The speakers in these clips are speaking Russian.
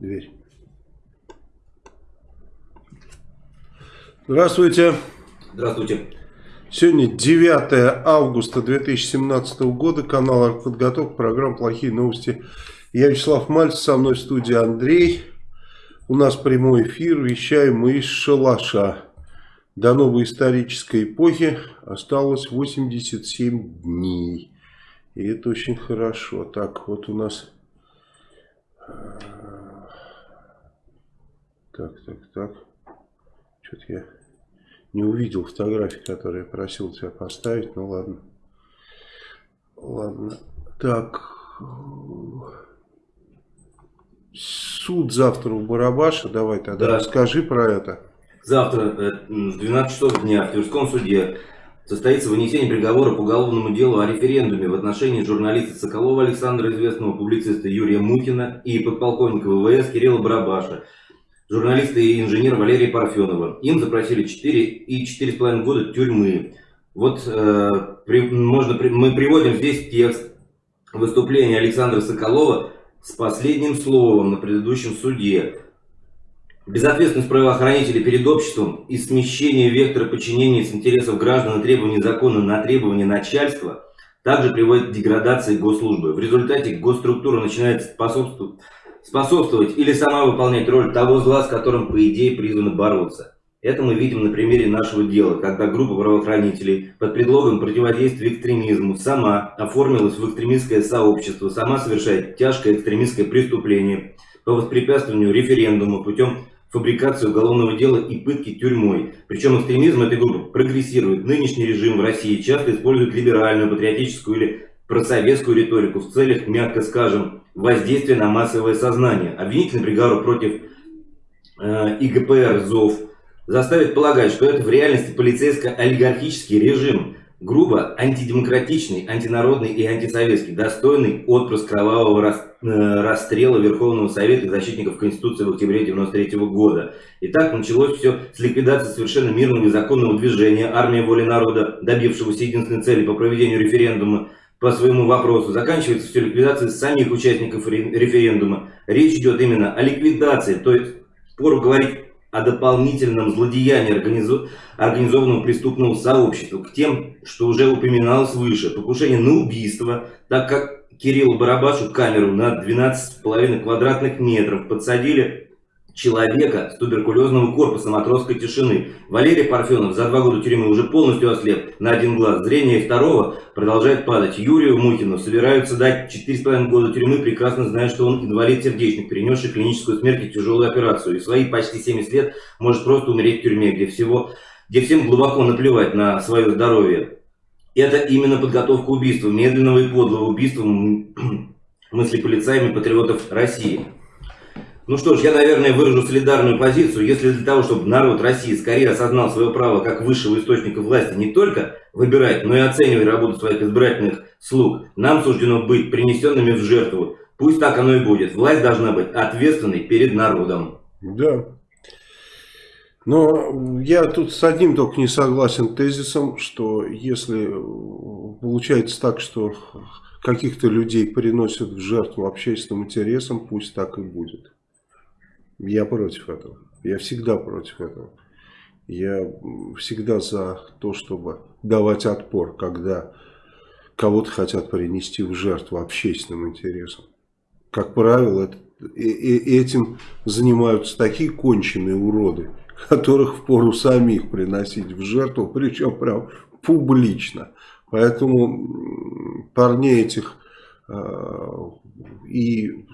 дверь. Здравствуйте. Здравствуйте. Сегодня 9 августа 2017 года, канал «Артподготовка», программа «Плохие новости». Я Вячеслав Мальцев, со мной в студии Андрей. У нас прямой эфир, вещаем мы из шалаша. До новой исторической эпохи осталось 87 дней. И это очень хорошо. Так, вот у нас... Так, так, так. Что-то я не увидел фотографии, которые я просил тебя поставить. Ну ладно. Ладно. Так. Суд завтра у Барабаша. Давай тогда да. расскажи про это. Завтра в 12 часов дня в Тверском суде состоится вынесение приговора по уголовному делу о референдуме в отношении журналиста Соколова Александра, известного публициста Юрия Мутина и подполковника ВВС Кирилла Барабаша журналиста и инженера Валерия Парфенова. Им запросили 4 и 4,5 года тюрьмы. Вот э, при, можно, при, мы приводим здесь текст выступления Александра Соколова с последним словом на предыдущем суде. Безответственность правоохранителей перед обществом и смещение вектора подчинения с интересов граждан и требований закона на требования начальства также приводит к деградации госслужбы. В результате госструктура начинает способствовать способствовать или сама выполнять роль того зла, с которым, по идее, призваны бороться. Это мы видим на примере нашего дела, когда группа правоохранителей под предлогом противодействия экстремизму сама оформилась в экстремистское сообщество, сама совершает тяжкое экстремистское преступление по воспрепятствованию референдума путем фабрикации уголовного дела и пытки тюрьмой. Причем экстремизм этой группы прогрессирует. Нынешний режим в России часто использует либеральную, патриотическую или просоветскую риторику в целях, мягко скажем, воздействия на массовое сознание. Обвинительный приговор против э, ИГПР ЗОВ заставит полагать, что это в реальности полицейско-олигархический режим, грубо антидемократичный, антинародный и антисоветский, достойный отпрыск кровавого рас, э, расстрела Верховного Совета и защитников Конституции в октябре 1993 года. Итак, началось все с ликвидации совершенно мирного и законного движения «Армия воли народа», добившегося единственной цели по проведению референдума по своему вопросу. Заканчивается все ликвидацией самих участников референдума. Речь идет именно о ликвидации, то есть пору говорить о дополнительном злодеянии организованного преступного сообщества к тем, что уже упоминалось выше. Покушение на убийство, так как Кириллу Барабашу камеру на 12,5 квадратных метров подсадили человека с туберкулезного корпуса матросской тишины. Валерий Парфенов за два года тюрьмы уже полностью ослеп на один глаз. Зрение второго продолжает падать. Юрию Мухину собираются дать 4,5 года тюрьмы, прекрасно зная, что он инвалид-сердечник, перенесший клиническую смерть и тяжелую операцию. И свои почти 70 лет может просто умереть в тюрьме, где, всего, где всем глубоко наплевать на свое здоровье. Это именно подготовка убийства, медленного и подлого убийства мысли полицаями патриотов России. Ну что ж, я, наверное, выражу солидарную позицию. Если для того, чтобы народ России скорее осознал свое право как высшего источника власти не только выбирать, но и оценивать работу своих избирательных слуг, нам суждено быть принесенными в жертву. Пусть так оно и будет. Власть должна быть ответственной перед народом. Да. Но я тут с одним только не согласен тезисом, что если получается так, что каких-то людей приносят в жертву общественным интересам, пусть так и будет. Я против этого. Я всегда против этого. Я всегда за то, чтобы давать отпор, когда кого-то хотят принести в жертву общественным интересам. Как правило, это, и, и этим занимаются такие конченые уроды, которых впору самих приносить в жертву, причем прям публично. Поэтому парней этих э, и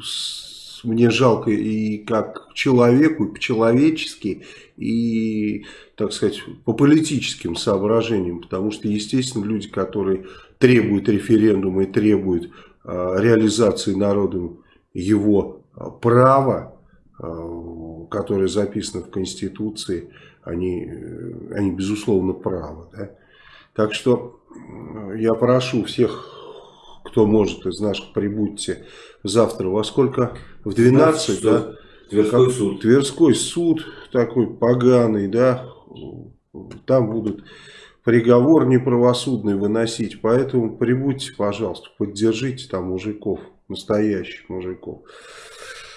мне жалко и как человеку, и по-человечески, и, так сказать, по политическим соображениям, потому что, естественно, люди, которые требуют референдума и требуют э, реализации народом его а, права, э, которое записано в Конституции, они, э, они безусловно, правы. Да? Так что я прошу всех кто может из наших, прибудьте завтра во сколько? В 12, 12 да? Тверской как, суд. Тверской суд такой поганый, да? Там будут приговор неправосудный выносить. Поэтому прибудьте, пожалуйста, поддержите там мужиков, настоящих мужиков.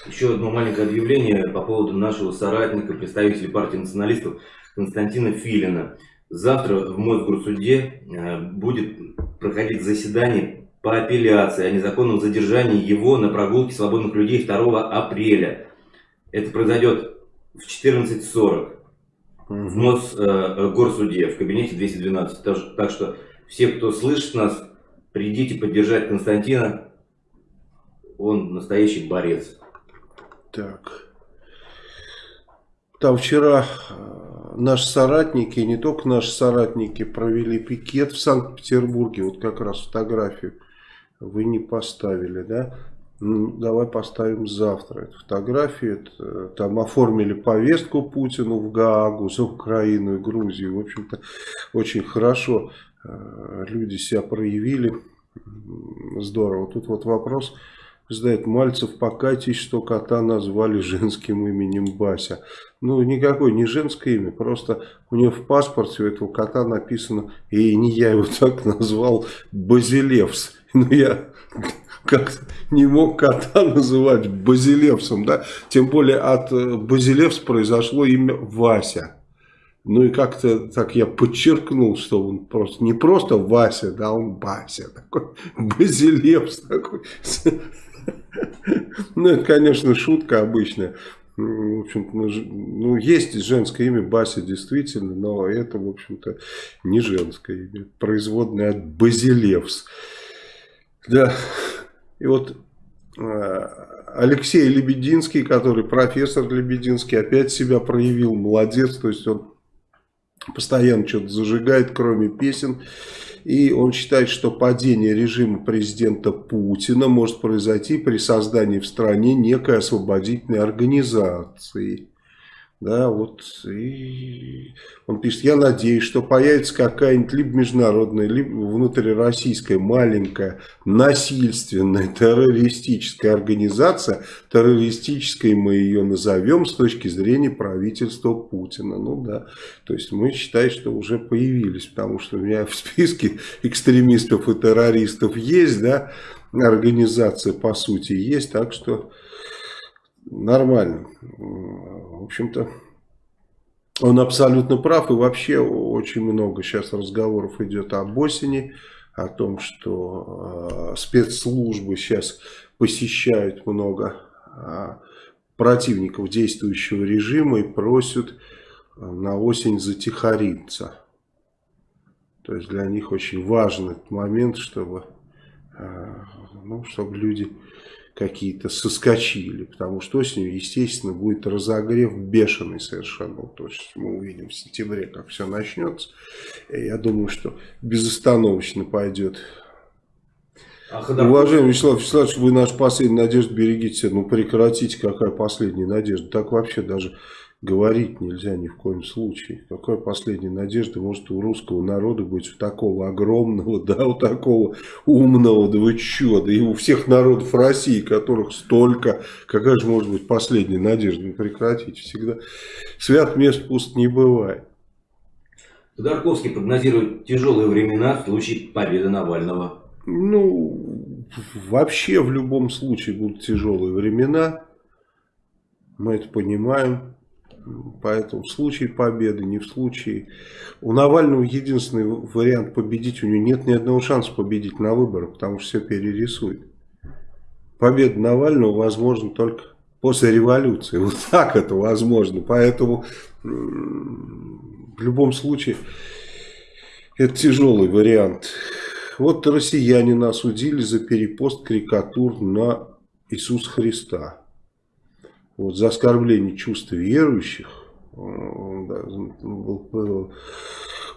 Еще одно маленькое объявление по поводу нашего соратника, представителя партии националистов Константина Филина. Завтра в Мосгорсуде э, будет проходить заседание по апелляции о незаконном задержании его на прогулке свободных людей 2 апреля. Это произойдет в 14.40 в Мосгорсуде, э, в кабинете 212. Так что все, кто слышит нас, придите поддержать Константина. Он настоящий борец. Так. Там вчера наши соратники, не только наши соратники, провели пикет в Санкт-Петербурге. Вот как раз фотографию вы не поставили, да? Ну, давай поставим завтра эту фотографию. Это, там оформили повестку Путину в Гаагу за Украину и Грузию. В общем-то, очень хорошо э, люди себя проявили. Здорово. Тут вот вопрос задает Мальцев, покайтесь, что кота назвали женским именем Бася. Ну, никакое не женское имя, просто у него в паспорте у этого кота написано, и не я его так назвал, Базилевс. Ну, я как не мог кота называть Базилевсом, да? Тем более от э, Базилевс произошло имя Вася. Ну и как-то так я подчеркнул, что он просто не просто Вася, да, он Бася такой, Базилевс такой. Ну, это, конечно, шутка обычная. В общем ну, есть женское имя Бася, действительно, но это, в общем-то, не женское имя. Производное от Базилевс. Да, и вот э, Алексей Лебединский, который профессор Лебединский, опять себя проявил, молодец, то есть он постоянно что-то зажигает, кроме песен. И он считает, что падение режима президента Путина может произойти при создании в стране некой освободительной организации. Да, вот, и он пишет, я надеюсь, что появится какая-нибудь либо международная, либо внутрироссийская маленькая насильственная террористическая организация, террористической мы ее назовем с точки зрения правительства Путина. Ну да, то есть мы считаем, что уже появились, потому что у меня в списке экстремистов и террористов есть, да, организация по сути есть, так что нормально. В общем-то, он абсолютно прав. И вообще очень много сейчас разговоров идет об осени. О том, что э, спецслужбы сейчас посещают много э, противников действующего режима и просят э, на осень затихариться. То есть для них очень этот момент, чтобы, э, ну, чтобы люди какие-то соскочили, потому что осенью, естественно, будет разогрев бешеный совершенно. То есть мы увидим в сентябре, как все начнется. Я думаю, что безостановочно пойдет. А Уважаемый Вячеслав Вячеславович, вы наш последняя надежда, берегите. Ну прекратите, какая последняя надежда. Так вообще даже говорить нельзя ни в коем случае. Какая последняя надежда может у русского народа быть у такого огромного, да, у такого умного, да вы чё, да и у всех народов России, которых столько, какая же может быть последняя надежда? Ну прекратите, всегда свят мест пуст не бывает. Ходорковский прогнозирует тяжелые времена в случае победы Навального. Ну, вообще в любом случае будут тяжелые времена. Мы это понимаем. Поэтому в случае победы, не в случае... У Навального единственный вариант победить, у него нет ни одного шанса победить на выборах, потому что все перерисует. Победа Навального возможна только после революции. Вот так это возможно. Поэтому в любом случае это тяжелый вариант. Вот россияне нас судили за перепост карикатур на Иисуса Христа вот, за оскорбление чувств верующих он да, был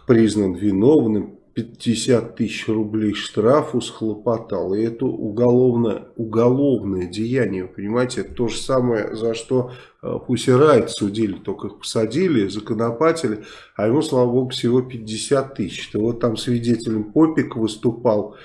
признан виновным, 50 тысяч рублей штрафу схлопотал. И это уголовное, уголовное деяние, понимаете, это то же самое, за что э, Пусси Райт судили, только их посадили, законопатили, а ему, слава богу, всего 50 тысяч. Вот там свидетелем Попик выступал,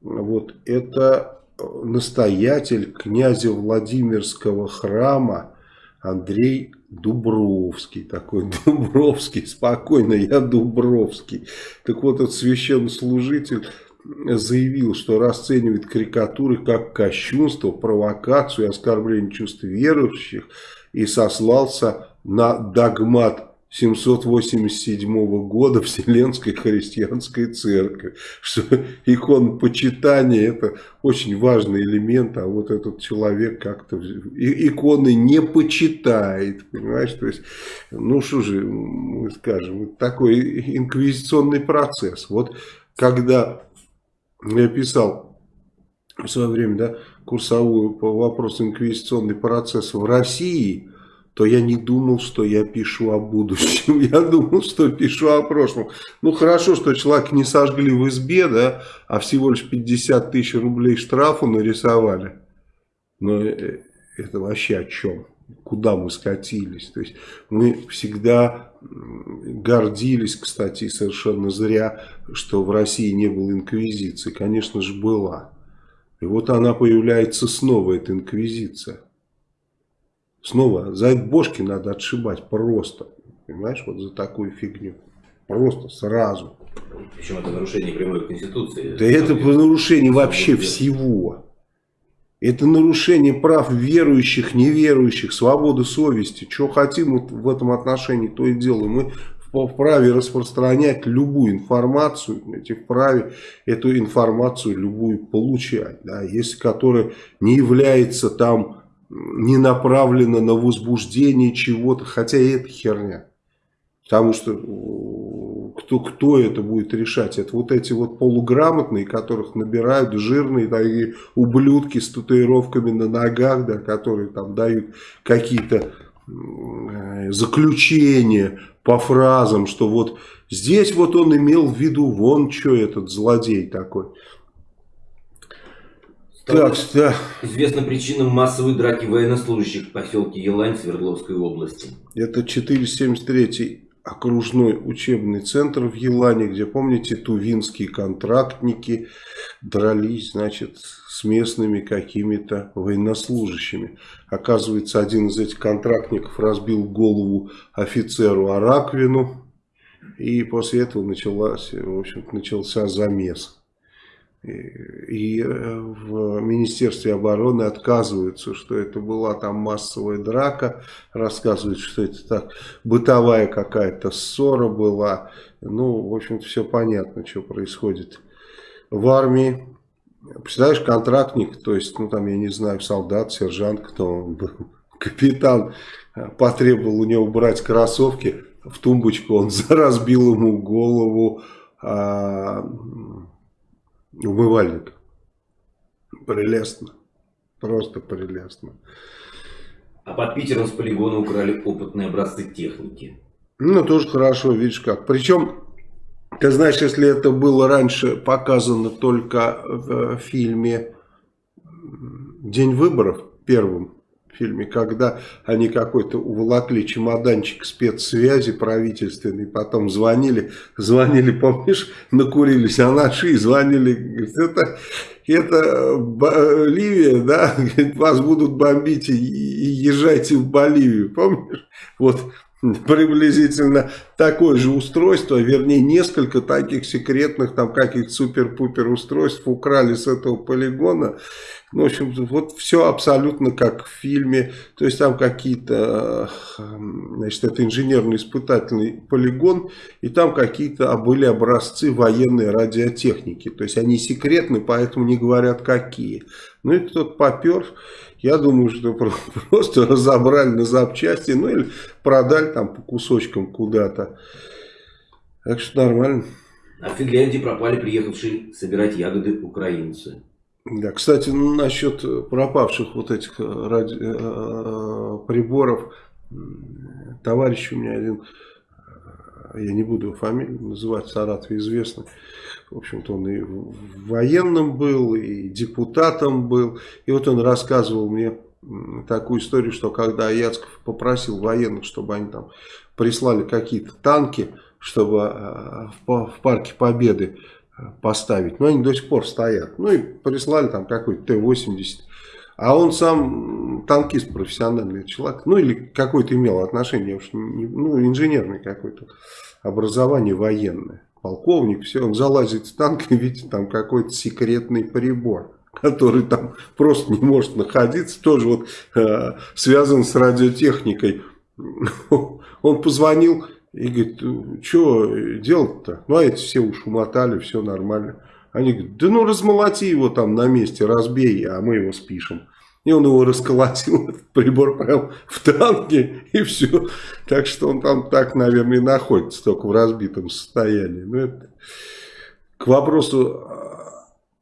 вот это настоятель князя Владимирского храма Андрей Дубровский, такой Дубровский, спокойно, я Дубровский. Так вот, этот священнослужитель заявил, что расценивает карикатуры как кощунство, провокацию и оскорбление чувств верующих и сослался на догмат 787 года Вселенской христианской церкви, что икон почитания это очень важный элемент, а вот этот человек как-то иконы не почитает, понимаешь, то есть, ну что же мы скажем, такой инквизиционный процесс. Вот когда я писал в свое время, да, курсовую по вопросу инквизиционный процесс в России, то я не думал, что я пишу о будущем. Я думал, что пишу о прошлом. Ну, хорошо, что человек не сожгли в избе, да, а всего лишь 50 тысяч рублей штрафу нарисовали. Но э, это вообще о чем? Куда мы скатились? То есть мы всегда гордились, кстати, совершенно зря, что в России не было инквизиции. Конечно же, была. И вот она появляется снова, эта инквизиция. Снова за бошки надо отшибать просто. Понимаешь, вот за такую фигню. Просто сразу. Причем это нарушение прямой конституции. Да это нарушение вообще всего. Это нарушение прав верующих, неверующих, свободы совести. Что хотим в этом отношении, то и делаем. Мы вправе распространять любую информацию, эти вправе эту информацию любую получать. Да, если которая не является там не направлена на возбуждение чего-то, хотя и это херня. Потому что кто, кто это будет решать? Это вот эти вот полуграмотные, которых набирают жирные такие ублюдки с татуировками на ногах, да, которые там дают какие-то э, заключения по фразам, что вот здесь вот он имел в виду вон что этот злодей такой. Так, да. Известна причина массовой драки военнослужащих в поселке Елань Свердловской области. Это 473 окружной учебный центр в Елане, где, помните, тувинские контрактники дрались, значит, с местными какими-то военнослужащими. Оказывается, один из этих контрактников разбил голову офицеру Араквину, и после этого началась, в общем начался замес. И э, в Министерстве обороны отказываются, что это была там массовая драка, рассказывают, что это так бытовая какая-то ссора была. Ну, в общем-то, все понятно, что происходит в армии. Представляешь, контрактник, то есть, ну там, я не знаю, солдат, сержант, кто он был, капитан, э, потребовал у него брать кроссовки, в тумбочку он разбил ему голову, а, умывальник. Прелестно. Просто прелестно. А под Питером с полигона украли опытные образцы техники. Ну, тоже хорошо, видишь как. Причем, ты знаешь, если это было раньше показано только в фильме «День выборов» первым, фильме, когда они какой-то уволокли чемоданчик спецсвязи правительственный, потом звонили, звонили, помнишь, накурились, а наши звонили, говорит, это, это Ливия, да, вас будут бомбить и, и езжайте в Боливию, помнишь? Вот приблизительно такое же устройство, вернее несколько таких секретных там каких-то супер-пупер устройств украли с этого полигона. Ну, в общем, вот все абсолютно как в фильме. То есть там какие-то, значит, это инженерно-испытательный полигон, и там какие-то были образцы военной радиотехники. То есть они секретны, поэтому не говорят какие. Ну и кто-то попер. Я думаю, что просто разобрали на запчасти, ну или продали там по кусочкам куда-то. Так что нормально. А в Финляндии пропали приехавшие собирать ягоды украинцы. Да, кстати, насчет пропавших вот этих э, ради, э, э, приборов, товарищ у меня один, я не буду его фамилию называть, Саратов известный, в общем-то он и военным был, и депутатом был, и вот он рассказывал мне такую историю, что когда Яцков попросил военных, чтобы они там прислали какие-то танки, чтобы в парке Победы поставить. Но они до сих пор стоят. Ну и прислали там какой-то Т-80. А он сам танкист профессиональный человек. Ну или какой-то имел отношение, уж не, ну инженерный какой-то образование военное. полковник, все, он залазит в танк и видит там какой-то секретный прибор который там просто не может находиться, тоже вот э, связан с радиотехникой. Он позвонил и говорит, что делать-то? Ну, а эти все уж умотали, все нормально. Они говорят, да ну размолоти его там на месте, разбей, а мы его спишем. И он его расколотил, прибор прям в танке, и все. Так что он там так, наверное, и находится, только в разбитом состоянии. Но ну, это к вопросу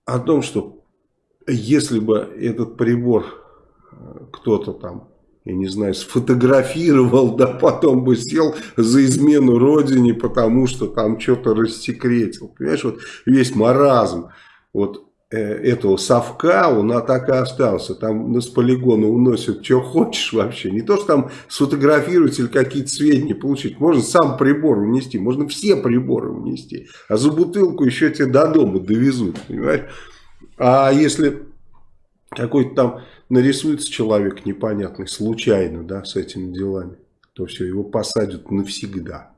о том, что если бы этот прибор кто-то там я не знаю, сфотографировал, да потом бы сел за измену родине, потому что там что-то рассекретил. Понимаешь, вот весь маразм вот э, этого совка, он так и остался. Там с полигона уносят, что хочешь вообще. Не то, что там сфотографировать или какие-то сведения получить. Можно сам прибор унести, можно все приборы унести. А за бутылку еще тебе до дома довезут, понимаешь? А если какой-то там нарисуется человек непонятный, случайно, да, с этими делами, то все, его посадят навсегда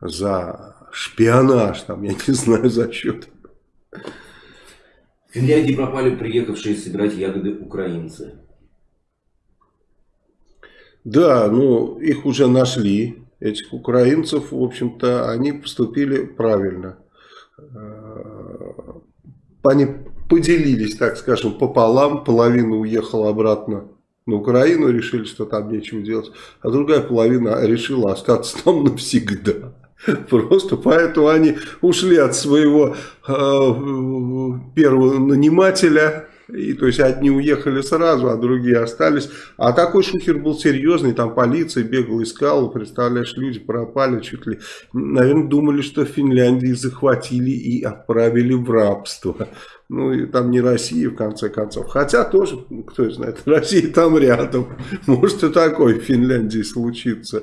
за шпионаж, там, я не знаю, за счет. В Финляндии пропали приехавшие собирать ягоды украинцы. Да, ну, их уже нашли, этих украинцев, в общем-то, они поступили правильно. Э, они поделились, так скажем, пополам. Половина уехала обратно на Украину, решили, что там нечего делать. А другая половина решила остаться там навсегда. Просто поэтому они ушли от своего э, первого нанимателя и, то есть одни уехали сразу, а другие остались. А такой шухер был серьезный, там полиция бегала, искала, представляешь, люди пропали чуть ли. Наверное, думали, что Финляндии захватили и отправили в рабство. Ну, и там не Россия, в конце концов. Хотя тоже, кто знает, Россия там рядом. Может и такой в Финляндии случится.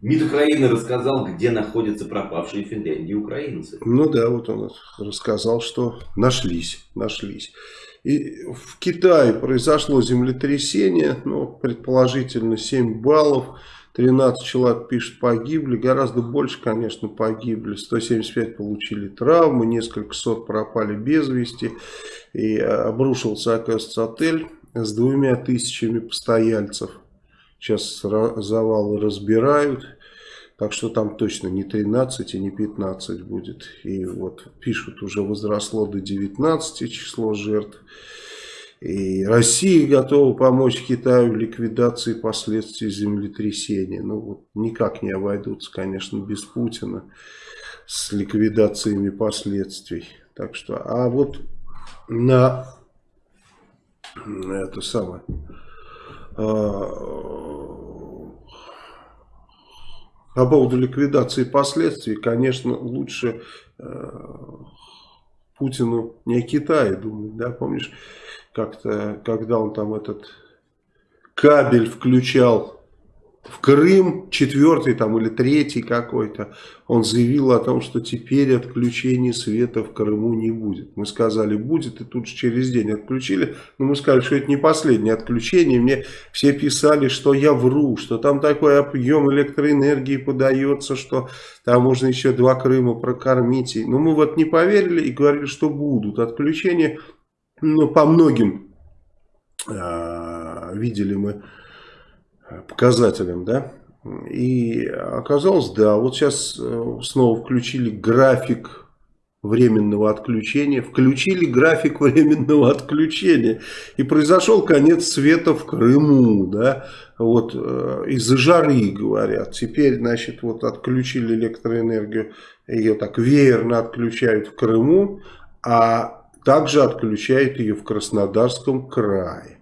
МИД Украины рассказал, где находятся пропавшие в Финляндии украинцы. Ну да, вот он рассказал, что нашлись, нашлись. И в Китае произошло землетрясение, ну, предположительно 7 баллов, 13 человек пишут погибли, гораздо больше, конечно, погибли, 175 получили травмы, несколько сот пропали без вести, и обрушился, оказывается, отель с двумя тысячами постояльцев. Сейчас завалы разбирают. Так что там точно не 13 и не 15 будет. И вот пишут, уже возросло до 19 число жертв. И Россия готова помочь Китаю в ликвидации последствий землетрясения. Ну вот никак не обойдутся, конечно, без Путина с ликвидациями последствий. Так что, а вот на это самое а, по поводу ликвидации последствий, конечно, лучше э, Путину не о Китае думать, да, помнишь, как-то, когда он там этот кабель включал в Крым, четвертый там или третий какой-то, он заявил о том, что теперь отключения света в Крыму не будет. Мы сказали, будет, и тут же через день отключили. Но мы сказали, что это не последнее отключение. Мне все писали, что я вру, что там такой объем электроэнергии подается, что там можно еще два Крыма прокормить. Но мы вот не поверили и говорили, что будут отключения. Но по многим э, видели мы показателям, да. И оказалось, да, вот сейчас э, снова включили график временного отключения, включили график временного отключения, и произошел конец света в Крыму, да, вот э, из-за жары, говорят, теперь, значит, вот отключили электроэнергию, ее так веерно отключают в Крыму, а также отключают ее в Краснодарском крае.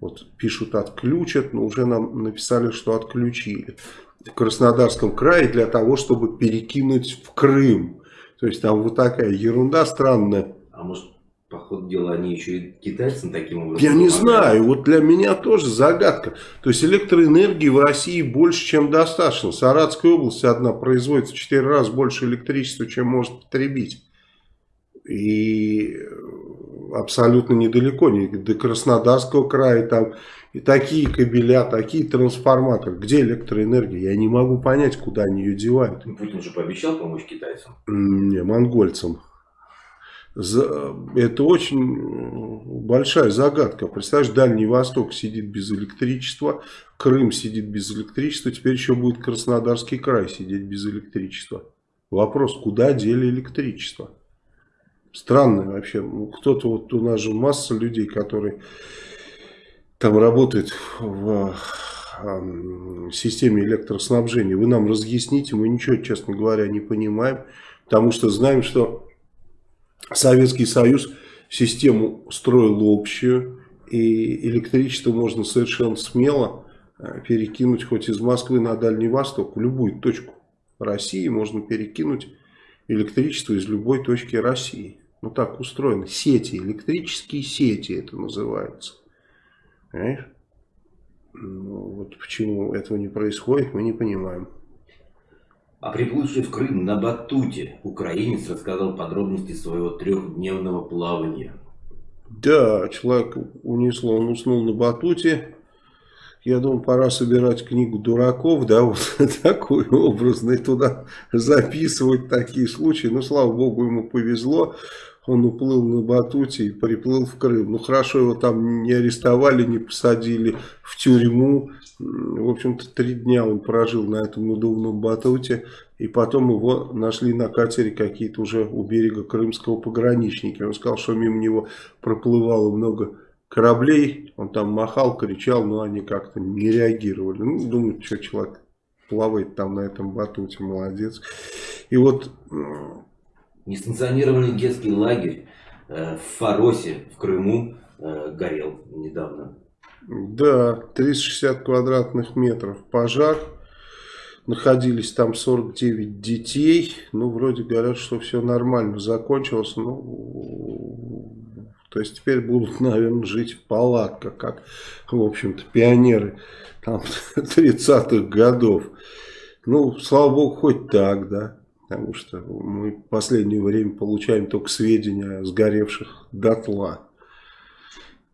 Вот пишут отключат, но уже нам написали, что отключили. В Краснодарском крае для того, чтобы перекинуть в Крым. То есть там вот такая ерунда странная. А может, по ходу дела, они еще и китайцам таким образом Я не знаю, вот для меня тоже загадка. То есть электроэнергии в России больше, чем достаточно. Саратская область одна производит в 4 раза больше электричества, чем может потребить. И абсолютно недалеко, не до Краснодарского края, там и такие кабеля, такие трансформаторы. Где электроэнергия? Я не могу понять, куда они ее девают. Ну, Путин же пообещал помочь китайцам. Не, монгольцам. Это очень большая загадка. Представляешь, Дальний Восток сидит без электричества, Крым сидит без электричества, теперь еще будет Краснодарский край сидеть без электричества. Вопрос, куда дели электричество? Странно вообще. Ну, кто-то, вот у нас же масса людей, которые там работают в системе электроснабжения. Вы нам разъясните, мы ничего, честно говоря, не понимаем. Потому что знаем, что Советский Союз систему строил общую, и электричество можно совершенно смело э, перекинуть хоть из Москвы на Дальний Восток, в любую точку России можно перекинуть электричество из любой точки России. Ну так устроено. Сети, электрические сети это называется. Понимаешь? Ну, вот почему этого не происходит, мы не понимаем. А приплывший в Крым на батуте украинец рассказал подробности своего трехдневного плавания. Да, человек унесло, он уснул на батуте. Я думаю, пора собирать книгу дураков, да, вот такую образную, туда записывать такие случаи. Ну, слава богу, ему повезло он уплыл на батуте и приплыл в Крым. Ну хорошо, его там не арестовали, не посадили в тюрьму. В общем-то, три дня он прожил на этом надувном батуте. И потом его нашли на катере какие-то уже у берега крымского пограничники. Он сказал, что мимо него проплывало много кораблей. Он там махал, кричал, но они как-то не реагировали. Ну, думаю, что человек плавает там на этом батуте, молодец. И вот Несанкционированный детский лагерь э, в Фаросе, в Крыму, э, горел недавно. Да, 360 квадратных метров пожар. Находились там 49 детей. Ну, вроде говорят, что все нормально закончилось. Ну, то есть теперь будут, наверное, жить в палатках, как, в общем-то, пионеры там 30-х годов. Ну, слава богу, хоть так, да. Потому что мы в последнее время получаем только сведения о сгоревших дотла.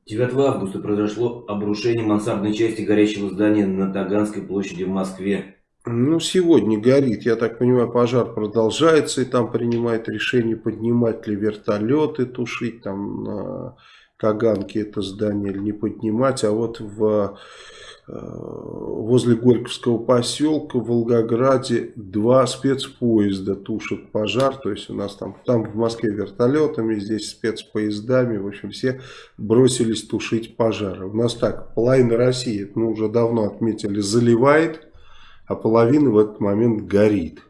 9 августа произошло обрушение мансардной части горящего здания на Таганской площади в Москве. Ну, сегодня горит. Я так понимаю, пожар продолжается, и там принимает решение, поднимать ли вертолеты, тушить там на Таганке это здание или не поднимать. А вот в Э, возле Горьковского поселка в Волгограде два спецпоезда тушат пожар. То есть у нас там, там в Москве вертолетами, здесь спецпоездами. В общем, все бросились тушить пожары. У нас так, половина России, мы уже давно отметили, заливает, а половина в этот момент горит.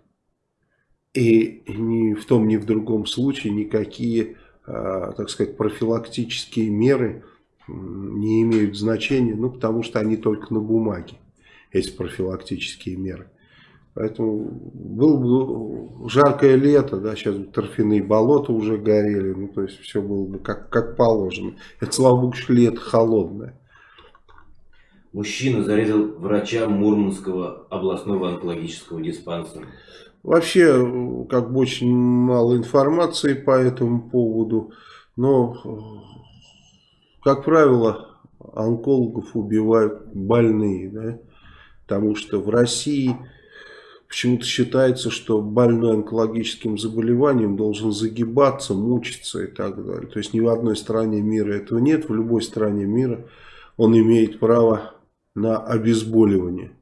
И ни в том, ни в другом случае никакие, э, так сказать, профилактические меры не имеют значения, ну, потому что они только на бумаге, эти профилактические меры. Поэтому было бы жаркое лето, да, сейчас торфяные болота уже горели, ну, то есть все было бы как, как положено. Это, слава богу, лето холодное. Мужчина зарезал врача Мурманского областного онкологического диспансера. Вообще, как бы очень мало информации по этому поводу, но как правило, онкологов убивают больные, да? потому что в России почему-то считается, что больной онкологическим заболеванием должен загибаться, мучиться и так далее. То есть ни в одной стране мира этого нет, в любой стране мира он имеет право на обезболивание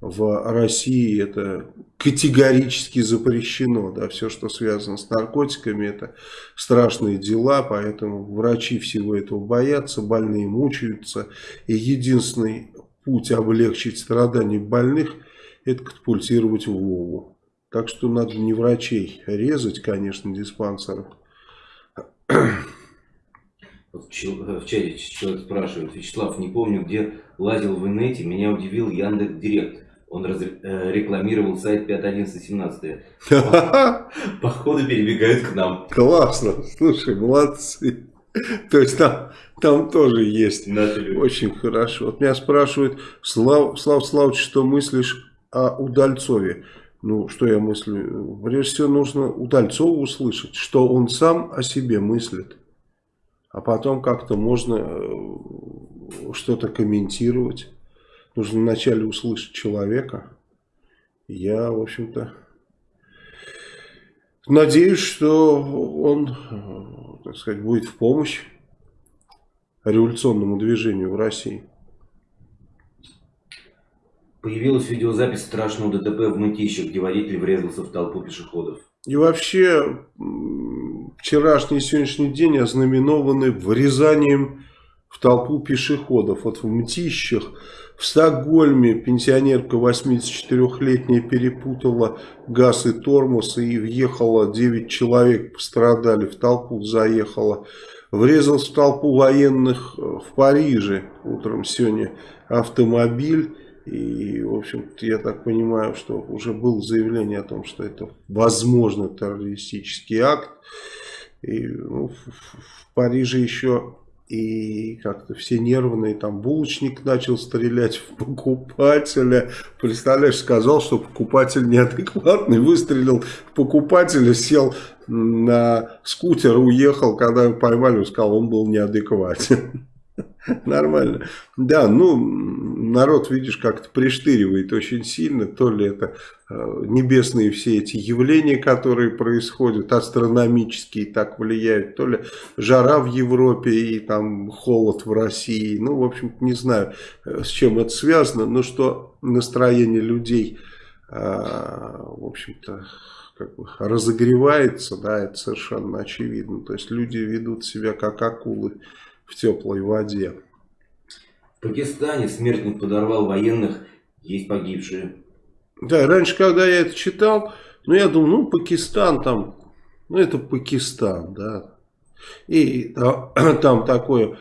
в России это категорически запрещено. Да, все, что связано с наркотиками, это страшные дела, поэтому врачи всего этого боятся, больные мучаются. И единственный путь облегчить страдания больных, это катапультировать Вову. Так что надо не врачей резать, конечно, диспансеров. В чате человек спрашивает, Вячеслав, не помню, где лазил в инете, меня удивил Яндекс Директ. Он раз, э, рекламировал сайт 5.11.17. Походу перебегают к нам. Классно. Слушай, молодцы. То есть там, там тоже есть. Очень хорошо. Вот меня спрашивают, Слав, Слав Славович, что мыслишь о Удальцове? Ну, что я мыслю? Прежде всего, нужно Удальцова услышать, что он сам о себе мыслит. А потом как-то можно э, что-то комментировать. Нужно вначале услышать человека. Я, в общем-то, надеюсь, что он, э, так сказать, будет в помощь революционному движению в России. Появилась видеозапись страшного ДТП в Мытищах, где водитель врезался в толпу пешеходов. И вообще, вчерашний и сегодняшний день ознаменованы врезанием в толпу пешеходов. Вот в Мтищах, в Стокгольме пенсионерка 84-летняя перепутала газ и тормоз и въехала, 9 человек пострадали, в толпу заехала. Врезался в толпу военных в Париже утром сегодня автомобиль. И, в общем-то, я так понимаю, что уже было заявление о том, что это возможно террористический акт. И ну, в, в Париже еще и как-то все нервные, там булочник начал стрелять в покупателя. Представляешь, сказал, что покупатель неадекватный, выстрелил в покупателя, сел на скутер, уехал, когда его поймали, он сказал, он был неадекватен. Нормально. Да, ну, народ, видишь, как-то приштыривает очень сильно. То ли это э, небесные все эти явления, которые происходят, астрономические так влияют, то ли жара в Европе и там холод в России. Ну, в общем не знаю, э, с чем это связано, но что настроение людей, э, в общем-то, как бы разогревается, да, это совершенно очевидно. То есть люди ведут себя как акулы в теплой воде. В Пакистане смертник подорвал военных, есть погибшие. Да, раньше, когда я это читал, ну, я думал, ну, Пакистан там, ну, это Пакистан, да. И да, там такое,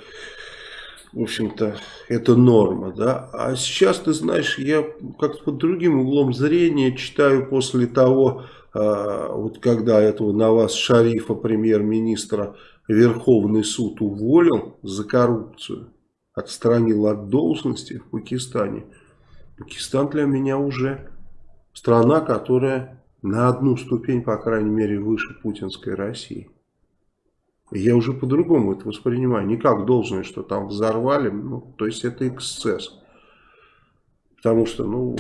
в общем-то, это норма, да. А сейчас, ты знаешь, я как-то под другим углом зрения читаю после того, а, вот когда этого на вас Шарифа, премьер-министра, Верховный суд уволил за коррупцию, отстранил от должности в Пакистане. Пакистан для меня уже страна, которая на одну ступень, по крайней мере, выше путинской России. Я уже по-другому это воспринимаю. Не как должное, что там взорвали. Ну, то есть это эксцесс. Потому что ну,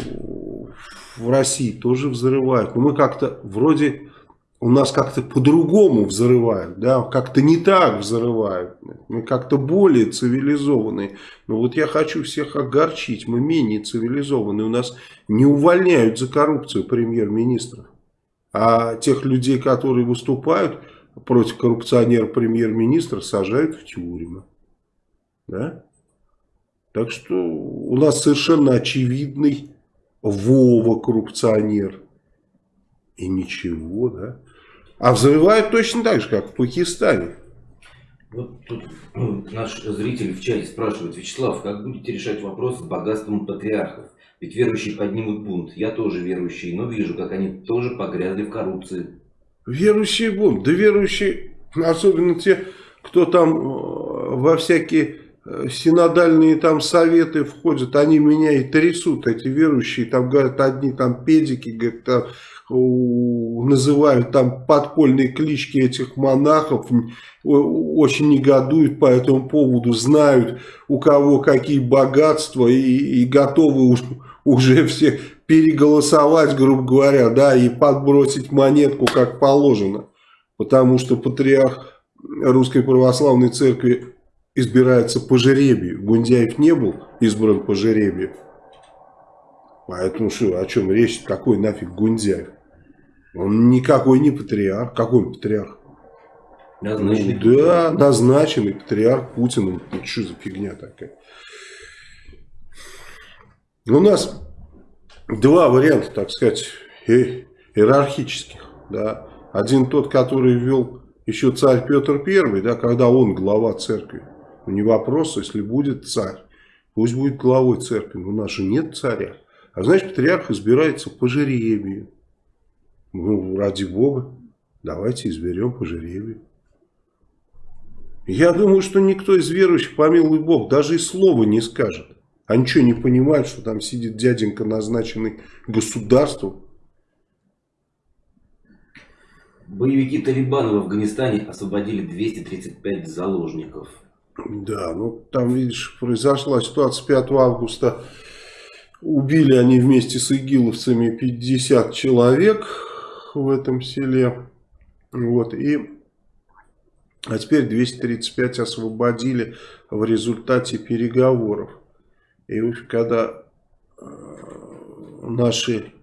в России тоже взрывают. Но мы как-то вроде у нас как-то по-другому взрывают, да, как-то не так взрывают. Мы как-то более цивилизованные. Но вот я хочу всех огорчить, мы менее цивилизованные. У нас не увольняют за коррупцию премьер-министров. А тех людей, которые выступают против коррупционера премьер-министра, сажают в тюрьмы. Да? Так что у нас совершенно очевидный Вова коррупционер. И ничего, да. А взрывают точно так же, как в Пакистане. Вот тут ну, наш зритель в чате спрашивает, Вячеслав, как будете решать вопрос с богатством патриархов? Ведь верующие поднимут бунт. Я тоже верующий, но вижу, как они тоже погрязли в коррупции. Верующие бунт? Да верующие, особенно те, кто там э, во всякие синодальные там советы входят, они меня и трясут, эти верующие, там говорят, одни там педики, говорят, там называют там подпольные клички этих монахов, очень негодуют по этому поводу, знают у кого какие богатства и, и готовы уж, уже все переголосовать, грубо говоря, да, и подбросить монетку как положено. Потому что патриарх Русской Православной Церкви избирается по жеребию. Гундяев не был избран по жеребию. Поэтому что, о чем речь? Какой нафиг Гундяев? Он никакой не патриарх. Какой он патриарх? Назначенный ну, да, назначенный патриарх Путиным. Ну, что за фигня такая? У нас два варианта, так сказать, иерархических. Да. Один тот, который ввел еще царь Петр I, да, когда он глава церкви. Не вопрос, если будет царь, пусть будет главой церкви. Но у нас же нет царя. А значит, патриарх избирается по жеребию. Ну, ради бога, давайте изберем по жеребию. Я думаю, что никто из верующих, помилуй бог, даже и слова не скажет. Они что, не понимают, что там сидит дяденька, назначенный государством? Боевики Талибана в Афганистане освободили 235 заложников. Да, ну там, видишь, произошла ситуация 5 августа. Убили они вместе с игиловцами 50 человек в этом селе. Вот, и а теперь 235 освободили в результате переговоров. И когда э, наши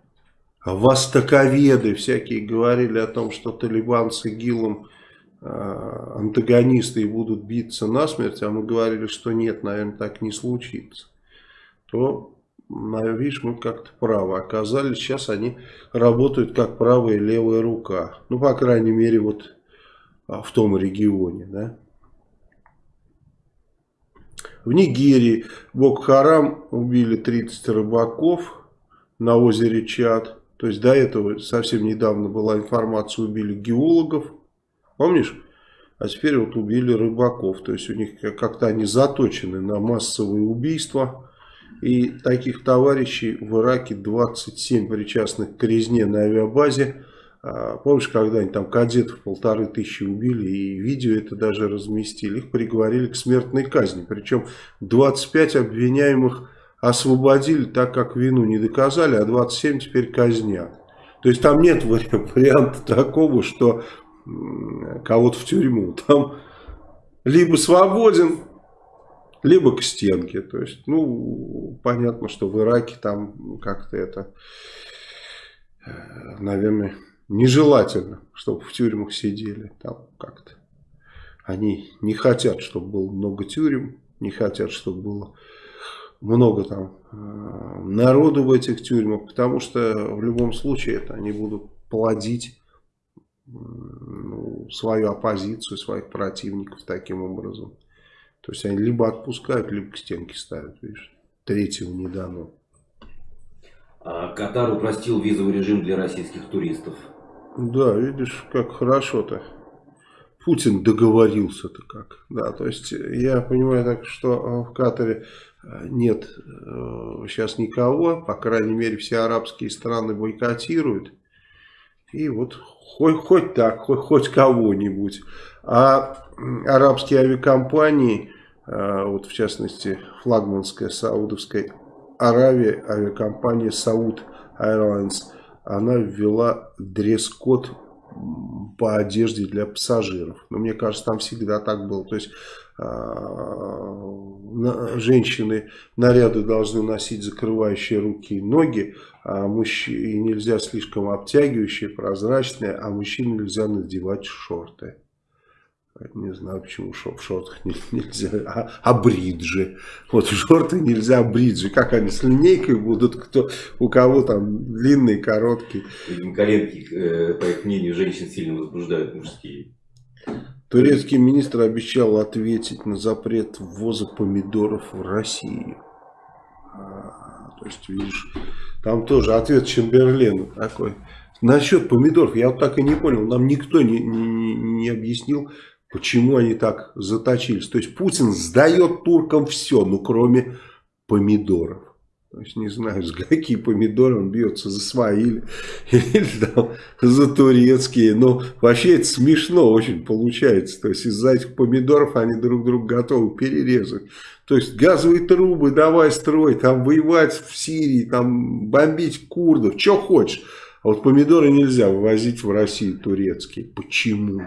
востоковеды всякие говорили о том, что Талибан с ИГИЛом антагонисты и будут биться насмерть, а мы говорили, что нет, наверное, так не случится, то, видишь, мы как-то правы оказались. Сейчас они работают как правая и левая рука. Ну, по крайней мере, вот а, в том регионе. Да? В Нигерии Бок-Харам убили 30 рыбаков на озере Чад. То есть до этого совсем недавно была информация, убили геологов. Помнишь? А теперь вот убили рыбаков. То есть у них как-то они заточены на массовые убийства. И таких товарищей в Ираке 27 причастных к резне на авиабазе. А, помнишь, когда они там кадетов полторы тысячи убили, и видео это даже разместили, их приговорили к смертной казни. Причем 25 обвиняемых освободили, так как вину не доказали, а 27 теперь казнят. То есть там нет варианта такого, что кого-то в тюрьму. Там либо свободен, либо к стенке. То есть, ну, понятно, что в Ираке там как-то это, э, наверное нежелательно, чтобы в тюрьмах сидели там как-то. Они не хотят, чтобы было много тюрем, не хотят, чтобы было много там э, народу в этих тюрьмах, потому что в любом случае это они будут плодить ну, свою оппозицию, своих противников таким образом. То есть они либо отпускают, либо к стенке ставят, видишь. Третьего не дано. А Катар упростил визовый режим для российских туристов. Да, видишь, как хорошо-то. Путин договорился-то как. Да, то есть я понимаю так, что в Катаре э, нет сейчас э, никого, по крайней мере все арабские страны бойкотируют. И вот хоть, хоть так, хоть, хоть кого-нибудь. А арабские авиакомпании, э, вот в частности флагманская саудовская Аравия, авиакомпания Saud Airlines – она ввела дресс-код по одежде для пассажиров. Но мне кажется, там всегда так было. То есть женщины наряды должны носить закрывающие руки и ноги, а мужчины нельзя слишком обтягивающие, прозрачные, а мужчинам нельзя надевать шорты. Не знаю, почему в шортах нельзя. А, а бриджи. Вот шорты нельзя, а бриджи. Как они с линейкой будут? Кто, у кого там длинные, короткие. Коленки, э, по их мнению, женщин сильно возбуждают мужские. Турецкий министр обещал ответить на запрет ввоза помидоров в Россию. А, то есть, видишь, там тоже ответ Чемберлену такой. Насчет помидоров, я вот так и не понял, нам никто не, не, не объяснил, Почему они так заточились? То есть Путин сдает туркам все, ну кроме помидоров. То есть не знаю, за какие помидоры он бьется, за свои или, или там, за турецкие. Но вообще это смешно очень получается. То есть из-за этих помидоров они друг друга готовы перерезать. То есть газовые трубы давай строй, там воевать в Сирии, там бомбить курдов, что хочешь. А вот помидоры нельзя вывозить в Россию турецкие. Почему?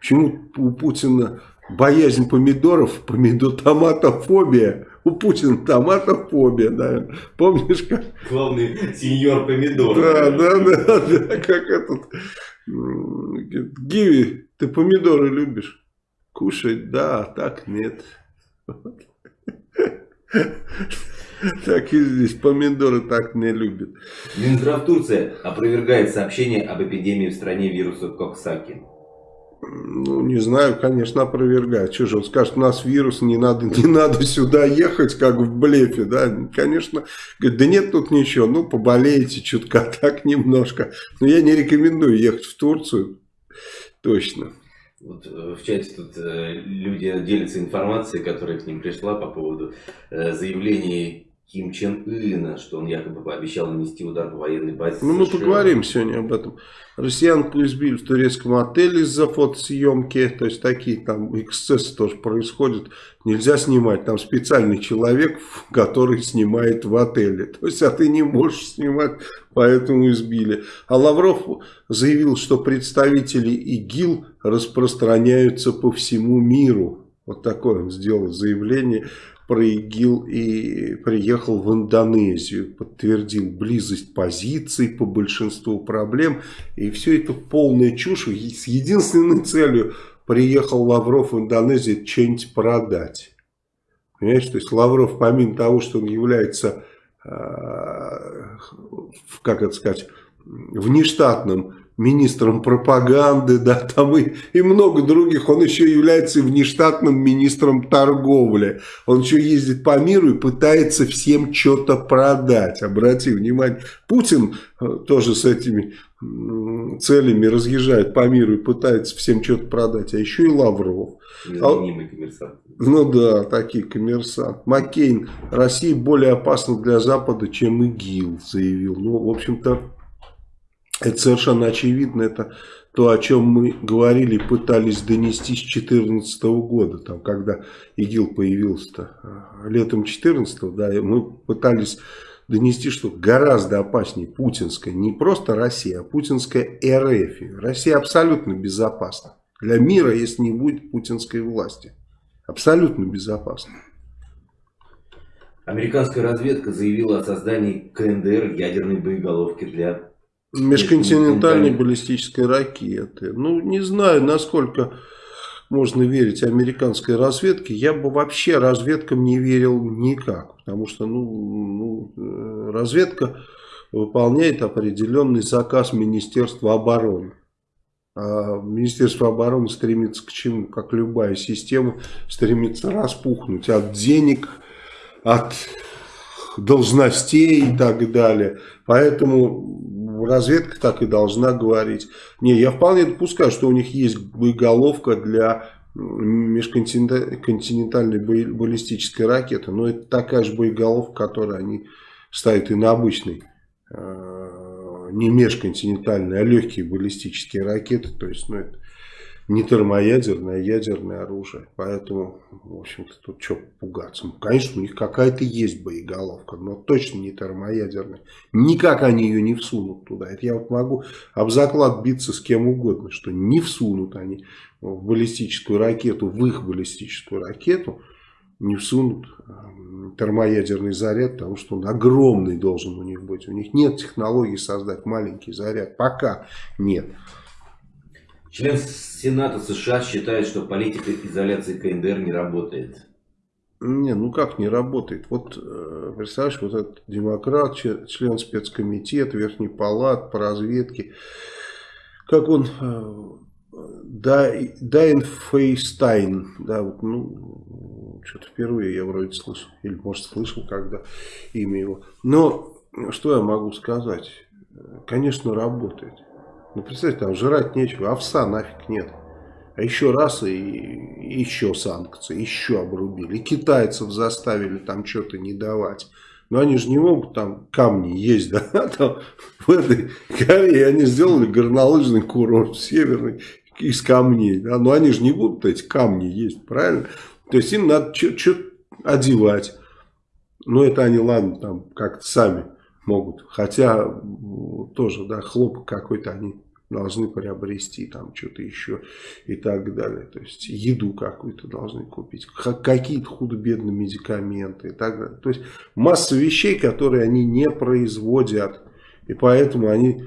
Почему у Путина боязнь помидоров, помидор, томатофобия? У Путина томатофобия, да. Помнишь как? Главный сеньор помидор. Да, да, да, да, как этот. Гиви, ты помидоры любишь? Кушать, да, а так нет. Так и здесь помидоры так не любят. Минздрав Турция опровергает сообщение об эпидемии в стране вируса Коксаки. Ну, не знаю, конечно, опровергает. Что же он скажет, у нас вирус, не надо, не надо сюда ехать, как в блефе, да? Конечно, говорит, да нет тут ничего, ну, поболеете чутка так немножко. Но я не рекомендую ехать в Турцию, точно. Вот э, в чате тут э, люди делятся информацией, которая к ним пришла по поводу э, заявлений Ким Чен Ына, что он якобы пообещал нанести удар по военной базе Ну, мы поговорим сегодня об этом. Россиянку избили в турецком отеле из-за фотосъемки. То есть, такие там эксцессы тоже происходят. Нельзя снимать. Там специальный человек, который снимает в отеле. То есть, а ты не можешь снимать, поэтому избили. А Лавров заявил, что представители ИГИЛ распространяются по всему миру. Вот такое он сделал заявление про ИГИЛ и приехал в Индонезию, подтвердил близость позиций по большинству проблем. И все это полная чушь с единственной целью приехал Лавров в Индонезию что-нибудь продать. Понимаешь, то есть Лавров помимо того, что он является, э, как это сказать, внештатным министром пропаганды, да, там и, и много других. Он еще является внештатным министром торговли. Он еще ездит по миру и пытается всем что-то продать. Обрати внимание, Путин э, тоже с этими целями разъезжает по миру и пытается всем что-то продать. А еще и Лавров. А. Ну да, такие коммерсант. Маккейн. Россия более опасна для Запада, чем ИГИЛ, заявил. Ну, в общем-то, это совершенно очевидно, это то, о чем мы говорили, пытались донести с 2014 года, там, когда ИГИЛ появился-то э, летом 2014, да, мы пытались донести, что гораздо опаснее путинская, не просто Россия, а путинская РФ. Россия абсолютно безопасна для мира, если не будет путинской власти. Абсолютно безопасна. Американская разведка заявила о создании КНДР ядерной боеголовки для Межконтинентальной баллистической ракеты. Ну, не знаю, насколько можно верить американской разведке. Я бы вообще разведкам не верил никак. Потому что ну, ну, разведка выполняет определенный заказ Министерства обороны. А Министерство обороны стремится к чему? Как любая система, стремится распухнуть от денег, от должностей и так далее. Поэтому разведка так и должна говорить. Не, я вполне допускаю, что у них есть боеголовка для межконтинентальной баллистической ракеты. Но это такая же боеголовка, которую они ставят и на обычный, э, не межконтинентальные, а легкие баллистические ракеты. То есть, ну, это не термоядерное, а ядерное оружие. Поэтому, в общем-то, тут что пугаться. Ну, конечно, у них какая-то есть боеголовка, но точно не термоядерная. Никак они ее не всунут туда. Это я вот могу об заклад биться с кем угодно, что не всунут они в баллистическую ракету, в их баллистическую ракету, не всунут эм, термоядерный заряд, потому что он огромный должен у них быть. У них нет технологии создать маленький заряд. Пока нет. Член Сената США считает, что политика изоляции КНДР не работает. Не, ну как не работает? Вот, э, представляешь, вот этот демократ, член спецкомитета, Верхней палат по разведке, как он, э, Дайн Фейстайн, да, вот, ну, что-то впервые я вроде слышал, или может слышал когда имя его. Но, что я могу сказать? Конечно, работает. Ну, представьте, там жрать нечего, овса нафиг нет. А еще раз и, еще санкции, еще обрубили. Китайцев заставили там что-то не давать. Но они же не могут там камни есть, да, там в этой Корее они сделали горнолыжный курорт северный из камней, да, но они же не будут эти камни есть, правильно? То есть им надо что-то одевать. Но это они, ладно, там как-то сами могут. Хотя тоже, да, хлопок какой-то они должны приобрести, там что-то еще и так далее. То есть еду какую-то должны купить, какие-то худо-бедные медикаменты и так далее. То есть масса вещей, которые они не производят. И поэтому они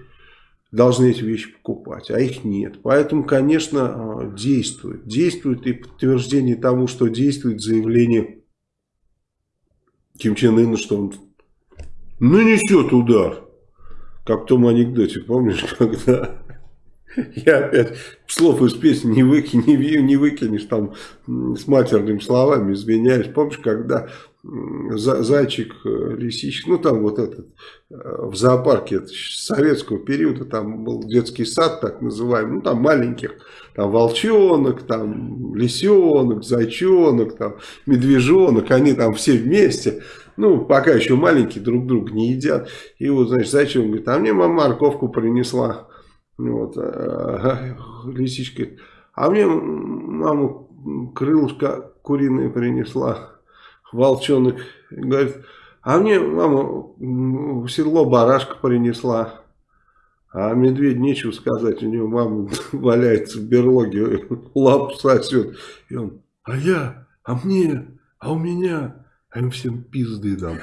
должны эти вещи покупать, а их нет. Поэтому, конечно, а, действует. Действует и подтверждение тому, что действует заявление Ким Чен Ына, что он нанесет удар. Как в том анекдоте, помнишь, когда я опять слов из песни не, выки, не, не выкинешь там с матерными словами, извиняюсь. Помнишь, когда зайчик, э, лисичек, ну там вот этот, э, в зоопарке это советского периода, там был детский сад так называемый, ну там маленьких, там волчонок, там лисенок, зайчонок, там медвежонок, они там все вместе. Ну, пока еще маленькие, друг друга не едят. И вот, значит, зачем? Говорит, а мне мама морковку принесла. Вот, а, лисичка, а мне мама крылышко куриное принесла. Волчонок говорит, а мне мама в седло барашка принесла. А медведь нечего сказать, у него мама валяется в берлоге, лапу сосет. И он, а я, а мне, а у меня, а им всем пизды дам.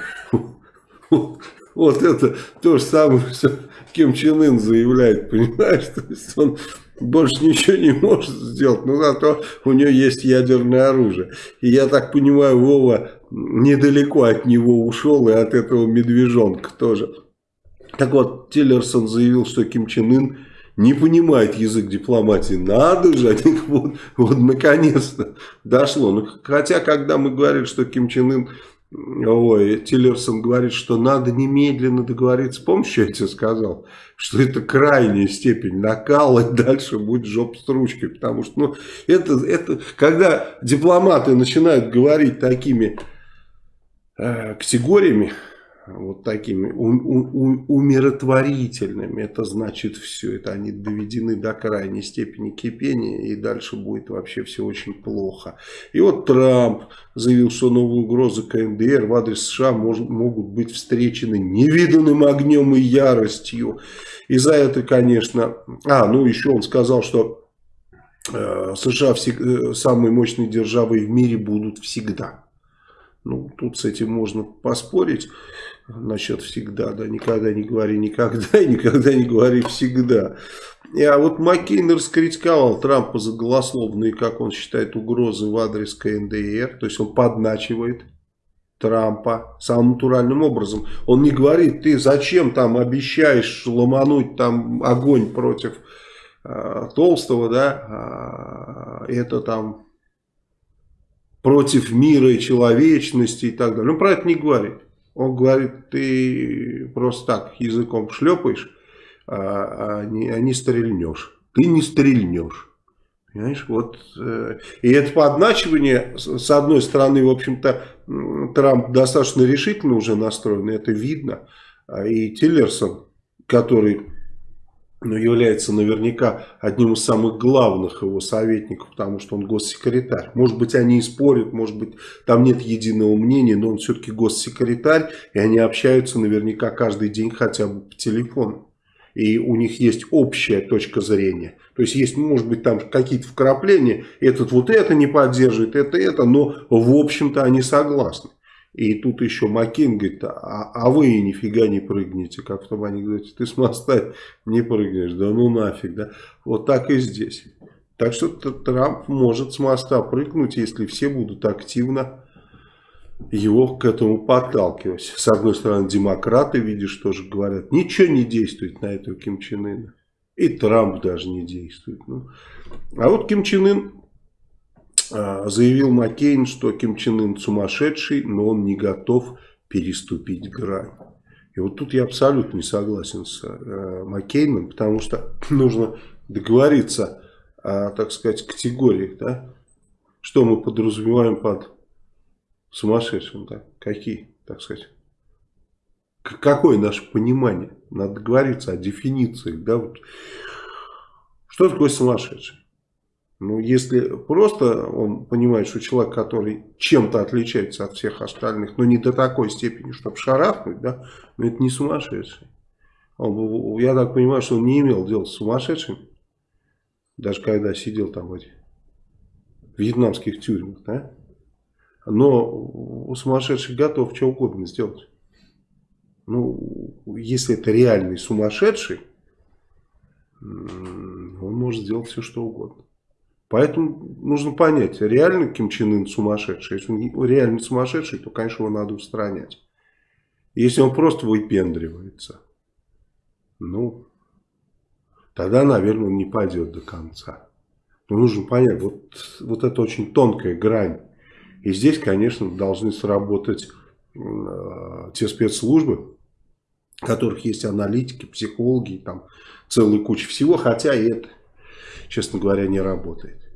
Вот это то же самое, что Ким Чен Ын заявляет, понимаешь? То есть он больше ничего не может сделать, но зато у него есть ядерное оружие. И я так понимаю, Вова недалеко от него ушел и от этого медвежонка тоже. Так вот, Тиллерсон заявил, что Ким Чен Ын не понимает язык дипломатии. Надо же, они вот, вот наконец-то дошло. Ну, хотя, когда мы говорили, что Ким Чен Ын Ой, Тиллерсон говорит, что надо немедленно договориться. Помнишь, я тебе сказал? Что это крайняя степень накала, и дальше будет жоп с ручкой. Потому что, ну, это, это, когда дипломаты начинают говорить такими э, категориями, вот такими умиротворительными. Это значит все. Это они доведены до крайней степени кипения. И дальше будет вообще все очень плохо. И вот Трамп заявил, что новые угрозы КНДР в адрес США мож, могут быть встречены невиданным огнем и яростью. И за это, конечно... А, ну еще он сказал, что э, США всег, э, самые мощные державы в мире будут всегда. Ну, тут с этим можно поспорить насчет всегда, да, никогда не говори никогда и никогда не говори всегда. А вот Маккейн раскритиковал Трампа за голословные, как он считает, угрозы в адрес КНДР, то есть он подначивает Трампа самым натуральным образом. Он не говорит, ты зачем там обещаешь ломануть там огонь против э, Толстого, да, э, это там против мира и человечности и так далее. Он про это не говорит. Он говорит, ты просто так языком шлепаешь, а, а, не, а не стрельнешь. Ты не стрельнешь. Понимаешь, вот, э, и это подначивание, с одной стороны, в общем-то, Трамп достаточно решительно уже настроен, это видно. А и Тиллерсон, который но является наверняка одним из самых главных его советников, потому что он госсекретарь. Может быть, они и спорят, может быть, там нет единого мнения, но он все-таки госсекретарь, и они общаются наверняка каждый день хотя бы по телефону. И у них есть общая точка зрения. То есть, есть, может быть, там какие-то вкрапления, этот вот это не поддерживает, это, это, но в общем-то они согласны. И тут еще Макин говорит, а, а вы нифига не прыгнете, как в том анекдоте, ты с моста не прыгнешь, да ну нафиг, да. Вот так и здесь. Так что Трамп может с моста прыгнуть, если все будут активно его к этому подталкивать. С одной стороны, демократы, видишь, тоже говорят, ничего не действует на этого Ким Чен Ына. И Трамп даже не действует. Ну. А вот Ким Чен Ын заявил Маккейн, что Ким Чен Ын сумасшедший, но он не готов переступить грань. И вот тут я абсолютно не согласен с э, Маккейном, потому что нужно договориться о, так сказать, категориях, да? Что мы подразумеваем под сумасшедшим, да? Какие, так сказать? Какое наше понимание? Надо договориться о дефинициях, да? Вот. Что такое сумасшедший? Ну, если просто он понимает, что человек, который чем-то отличается от всех остальных, но не до такой степени, чтобы шарахнуть, да, но это не сумасшедший. Он, я так понимаю, что он не имел дела с сумасшедшим, даже когда сидел там в этих вьетнамских тюрьмах, да. Но сумасшедший готов что угодно сделать. Ну, если это реальный сумасшедший, он может сделать все, что угодно. Поэтому нужно понять, реально Ким Чен Ын сумасшедший. Если он реально сумасшедший, то, конечно, его надо устранять. Если он просто выпендривается, ну, тогда, наверное, он не пойдет до конца. Но нужно понять, вот, вот это очень тонкая грань. И здесь, конечно, должны сработать э, те спецслужбы, которых есть аналитики, психологи, там целая куча всего, хотя и это честно говоря, не работает.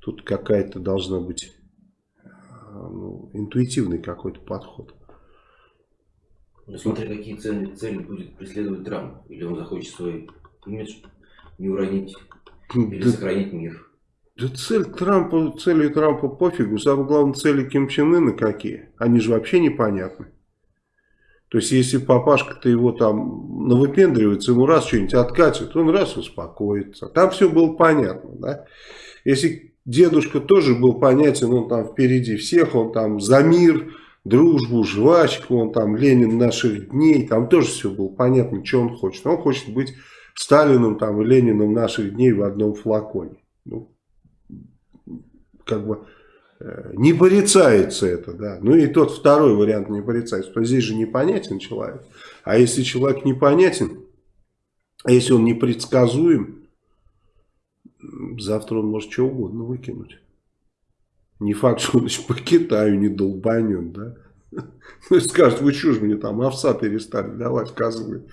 Тут какая-то должна быть ну, интуитивный какой-то подход. Ну, смотря какие цели, цели будет преследовать Трамп. Или он захочет свой имидж не уронить, или да, сохранить мир. Да цель Трампа, цели Трампа пофигу. Самое главное, цели Ким Чен Ына какие. Они же вообще непонятны. То есть, если папашка-то его там навыпендривается, ему раз что-нибудь откатит, он раз успокоится. Там все было понятно, да. Если дедушка тоже был понятен, он там впереди всех, он там за мир, дружбу, жвачку, он там Ленин наших дней, там тоже все было понятно, что он хочет. Он хочет быть Сталиным там и Лениным наших дней в одном флаконе. Ну, как бы не порицается это, да. Ну и тот второй вариант не порицается, то здесь же непонятен человек. А если человек непонятен, а если он непредсказуем, завтра он может что угодно выкинуть. Не факт, что он еще по Китаю не долбанет, да. Ну, скажет, вы что же мне там овса перестали давать, козлы.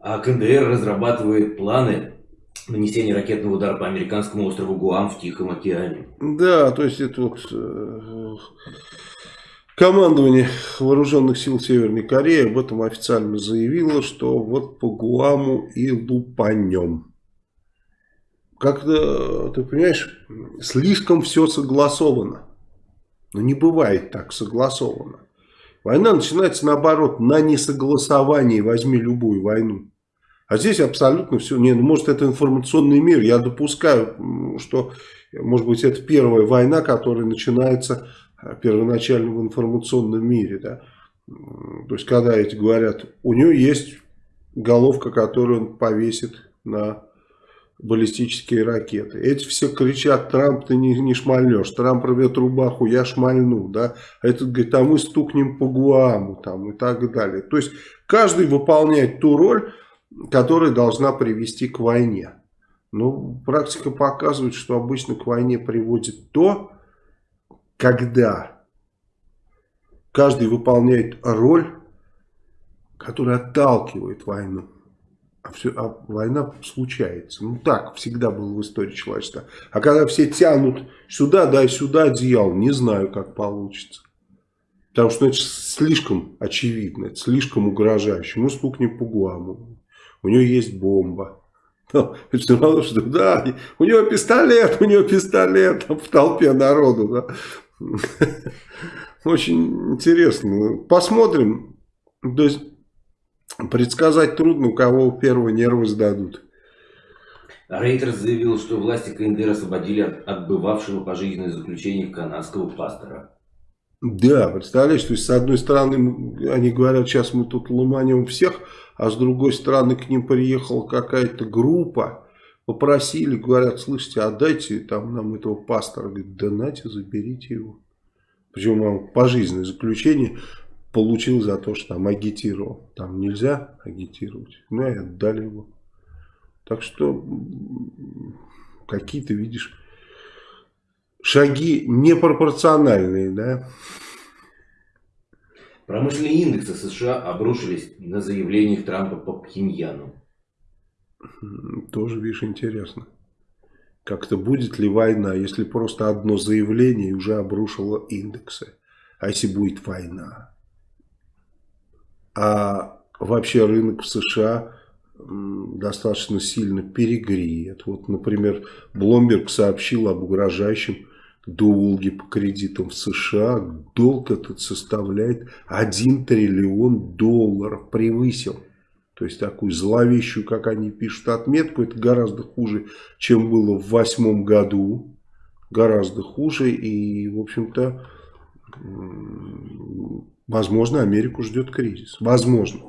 А КНДР разрабатывает планы нанесения ракетного удара по американскому острову Гуам в Тихом океане. Да, то есть это вот э, командование вооруженных сил Северной Кореи об этом официально заявило, что вот по Гуаму и лупанем как-то, ты понимаешь, слишком все согласовано. Но не бывает так согласовано. Война начинается наоборот, на несогласовании, возьми любую войну. А здесь абсолютно все, не, ну, может это информационный мир, я допускаю, что, может быть, это первая война, которая начинается э, первоначально в информационном мире, да. То есть, когда эти говорят, у него есть головка, которую он повесит на баллистические ракеты. Эти все кричат, Трамп, ты не, не шмальнешь, Трамп рвет рубаху, я шмальну, да. А этот говорит, а мы стукнем по Гуаму, там, и так далее. То есть, каждый выполняет ту роль, которая должна привести к войне. Но практика показывает, что обычно к войне приводит то, когда каждый выполняет роль, которая отталкивает войну а, все, а война случается. Ну так всегда было в истории человечества. А когда все тянут сюда, да, сюда одеяло, не знаю, как получится. Потому что это слишком очевидно, это слишком угрожающе. Мы стукнем по Гуаму. У него есть бомба. Но, все равно, что да, у него пистолет, у него пистолет в толпе народу. Да. Очень интересно. Посмотрим. То есть Предсказать трудно, у кого первые нервы сдадут. Рейтерс заявил, что власти КНДР освободили от отбывавшего пожизненное заключение канадского пастора. Да, представляешь, то есть с одной стороны они говорят, сейчас мы тут ломанем всех, а с другой стороны к ним приехала какая-то группа, попросили, говорят, слышите, отдайте там нам этого пастора. Говорит, да нате, заберите его. Причем пожизненное заключение получил за то, что там агитировал. Там нельзя агитировать. Ну и отдали его. Так что какие-то, видишь, шаги непропорциональные, да. Промышленные индексы США обрушились на заявлениях Трампа по Пхеньяну. Тоже, видишь, интересно. Как-то будет ли война, если просто одно заявление уже обрушило индексы? А если будет война? а вообще рынок в США достаточно сильно перегреет. Вот, например, Бломберг сообщил об угрожающем долге по кредитам в США. Долг этот составляет 1 триллион долларов, превысил. То есть такую зловещую, как они пишут, отметку. Это гораздо хуже, чем было в восьмом году. Гораздо хуже. И, в общем-то, Возможно, Америку ждет кризис. Возможно.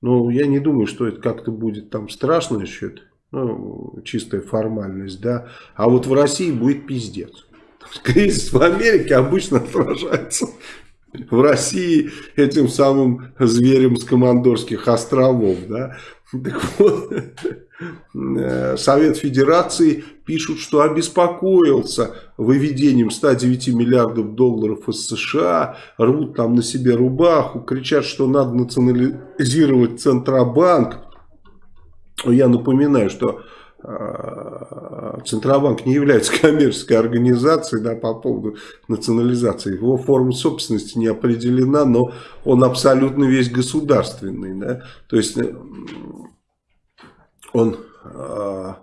Но я не думаю, что это как-то будет там страшно еще. Ну, чистая формальность, да. А вот в России будет пиздец. Кризис в Америке обычно отражается в России этим самым зверем с Командорских островов, да. Так вот, э, Совет Федерации пишут, что обеспокоился выведением 109 миллиардов долларов из США, рвут там на себе рубаху, кричат, что надо национализировать Центробанк. Я напоминаю, что Центробанк не является коммерческой организацией да, по поводу национализации. Его форма собственности не определена, но он абсолютно весь государственный. Да? То есть э, он, а,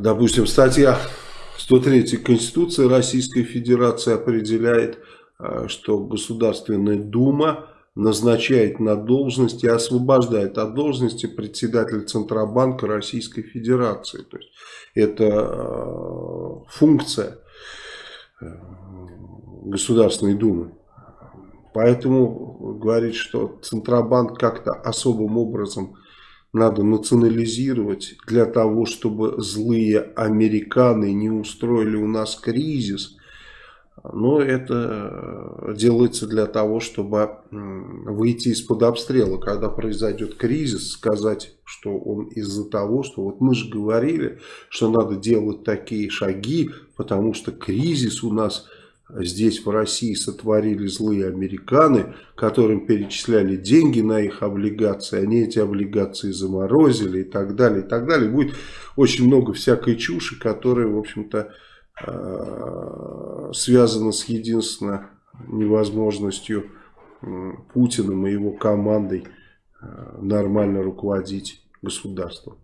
допустим, статья 103 Конституции Российской Федерации определяет, что Государственная Дума назначает на должность и освобождает от должности председателя Центробанка Российской Федерации. То есть это э, функция э, Государственной Думы. Поэтому говорить, что Центробанк как-то особым образом надо национализировать для того, чтобы злые американы не устроили у нас кризис – но это э, делается для того, чтобы выйти из-под обстрела, когда произойдет кризис, сказать, что он из-за того, что вот мы же говорили, что надо делать такие шаги, потому что кризис у нас здесь в России сотворили злые американы, которым перечисляли деньги на их облигации, они эти облигации заморозили и так далее, и так далее. Будет очень много всякой чуши, которая, в общем-то, связано с единственно невозможностью Путиным и его командой э, нормально руководить государством.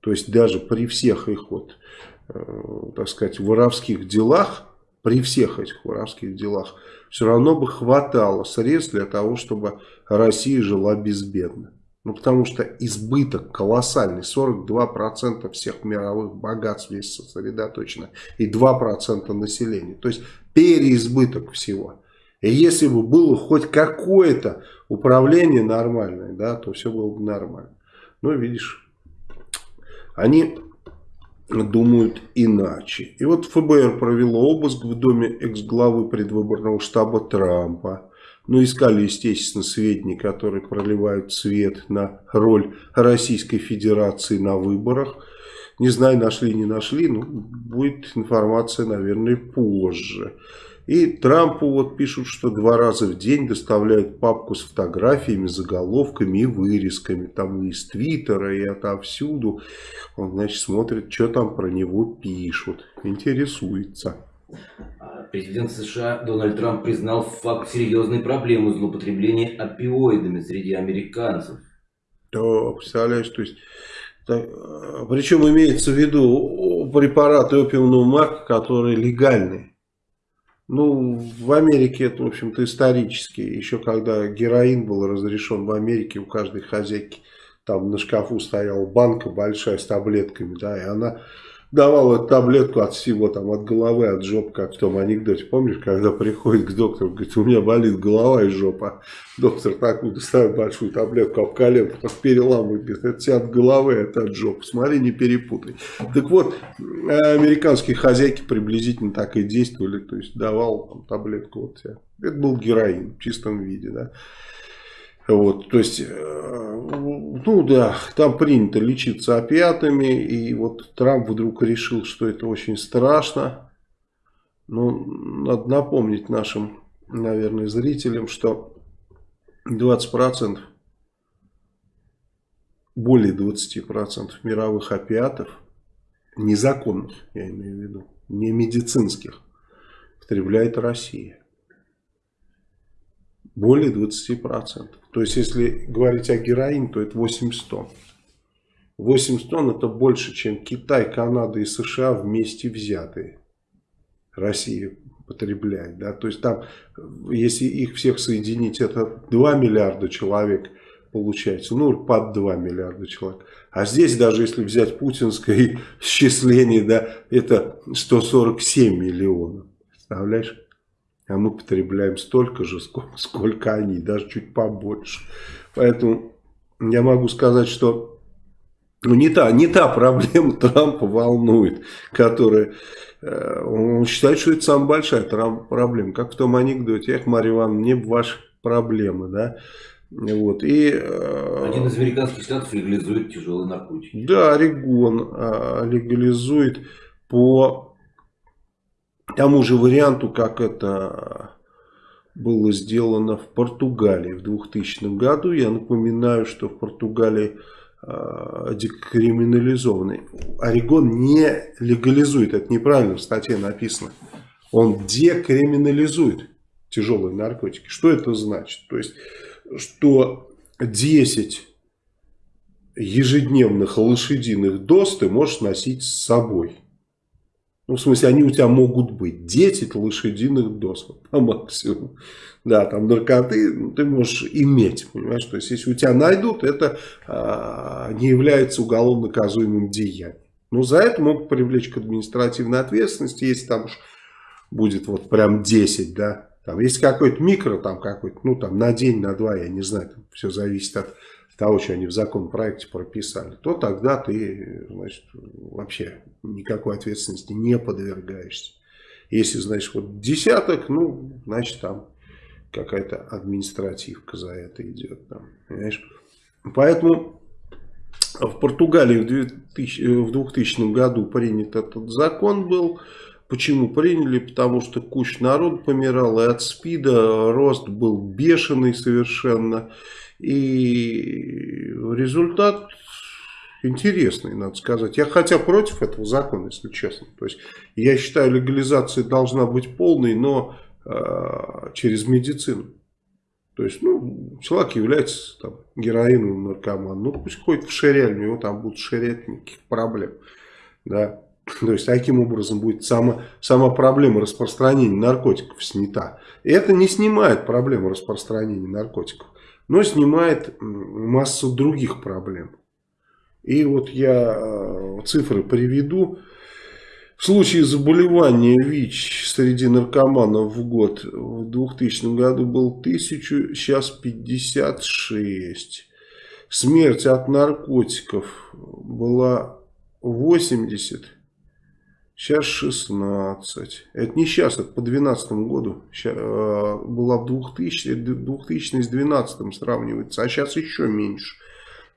То есть даже при всех их вот, э, так сказать, воровских делах, при всех этих воровских делах, все равно бы хватало средств для того, чтобы Россия жила безбедно. Ну, потому что избыток колоссальный, 42% всех мировых богатств здесь сосредоточено, и 2% населения. То есть переизбыток всего. И если бы было хоть какое-то управление нормальное, да, то все было бы нормально. Но видишь, они думают иначе. И вот ФБР провело обыск в доме экс-главы предвыборного штаба Трампа. Ну, искали, естественно, сведения, которые проливают свет на роль Российской Федерации на выборах. Не знаю, нашли, не нашли, но будет информация, наверное, позже. И Трампу вот пишут, что два раза в день доставляют папку с фотографиями, заголовками и вырезками. Там из Твиттера, и отовсюду. Он, значит, смотрит, что там про него пишут. Интересуется. Президент США Дональд Трамп признал факт серьезной проблемы злоупотребления опиоидами среди американцев. Да, представляешь, то есть, так, причем имеется в виду препараты опиумного марка, которые легальные. Ну, в Америке это, в общем-то, исторически. Еще когда героин был разрешен в Америке, у каждой хозяйки там на шкафу стояла банка большая с таблетками, да, и она давал таблетку от всего, там, от головы, от жопы, как в том анекдоте. Помнишь, когда приходит к доктору, говорит, у меня болит голова и жопа. Доктор такую доставит большую таблетку об коленку, так переламывает, говорит, это тебе от головы, это от жопы. Смотри, не перепутай. Так вот, американские хозяйки приблизительно так и действовали, то есть давал там, таблетку вот тебе. Это был героин в чистом виде, да. Вот, то есть, э, ну да, там принято лечиться опиатами, и вот Трамп вдруг решил, что это очень страшно. Но надо напомнить нашим, наверное, зрителям, что 20%, более 20% мировых опиатов, незаконных, я имею в виду, не медицинских, потребляет Россия более 20%. То есть, если говорить о героине, то это 800 тонн. 80 тонн это больше, чем Китай, Канада и США вместе взятые. Россия потребляет. Да? То есть там, если их всех соединить, это 2 миллиарда человек получается. Ну, под 2 миллиарда человек. А здесь, даже если взять путинское исчисление, да, это 147 миллионов. Представляешь? А мы потребляем столько же, сколько, сколько они, даже чуть побольше. Поэтому я могу сказать, что ну, не, та, не та проблема Трампа волнует, которая... Э, он считает, что это самая большая проблема. Как в том анекдоте, эх, Марья Ивановна, мне ваши проблемы, да. Вот, и, э, Один из американских штатов легализует тяжелые наркотики. Да, Орегон а, легализует по тому же варианту, как это было сделано в Португалии в 2000 году. Я напоминаю, что в Португалии э, декриминализованный. Орегон не легализует, это неправильно в статье написано. Он декриминализует тяжелые наркотики. Что это значит? То есть, что 10 ежедневных лошадиных доз ты можешь носить с собой. Ну, в смысле, они у тебя могут быть 10 лошадиных доз по максимуму. Да, там наркоты ну, ты можешь иметь, понимаешь? То есть, если у тебя найдут, это а, не является уголовно наказуемым деянием. Но за это могут привлечь к административной ответственности, если там уж будет вот прям 10, да. Там, если какой-то микро, там какой-то, ну там на день, на два, я не знаю, там все зависит от того, что они в законопроекте прописали, то тогда ты, значит, вообще никакой ответственности не подвергаешься. Если, значит, вот десяток, ну, значит, там какая-то административка за это идет. Там, понимаешь? Поэтому в Португалии в 2000, в 2000 году принят этот закон был. Почему приняли? Потому что куча народ помирал и от СПИДа, рост был бешеный совершенно. И результат интересный, надо сказать. Я хотя против этого закона, если честно. То есть я считаю, легализация должна быть полной, но э, через медицину. То есть, ну, человек является там, героиновым наркоманом. Ну, пусть ходит в ширяль, у него там будут ширять, никаких проблем. Да. То есть, таким образом будет сама, сама проблема распространения наркотиков снята. И это не снимает проблему распространения наркотиков но снимает массу других проблем. И вот я э, цифры приведу. В случае заболевания ВИЧ среди наркоманов в год в 2000 году был 1000, сейчас 56. Смерть от наркотиков была 80 Сейчас 16. Это не сейчас, это по 2012 году. Сейчас, э, была в 2000, 2000 с 2012 сравнивается, а сейчас еще меньше.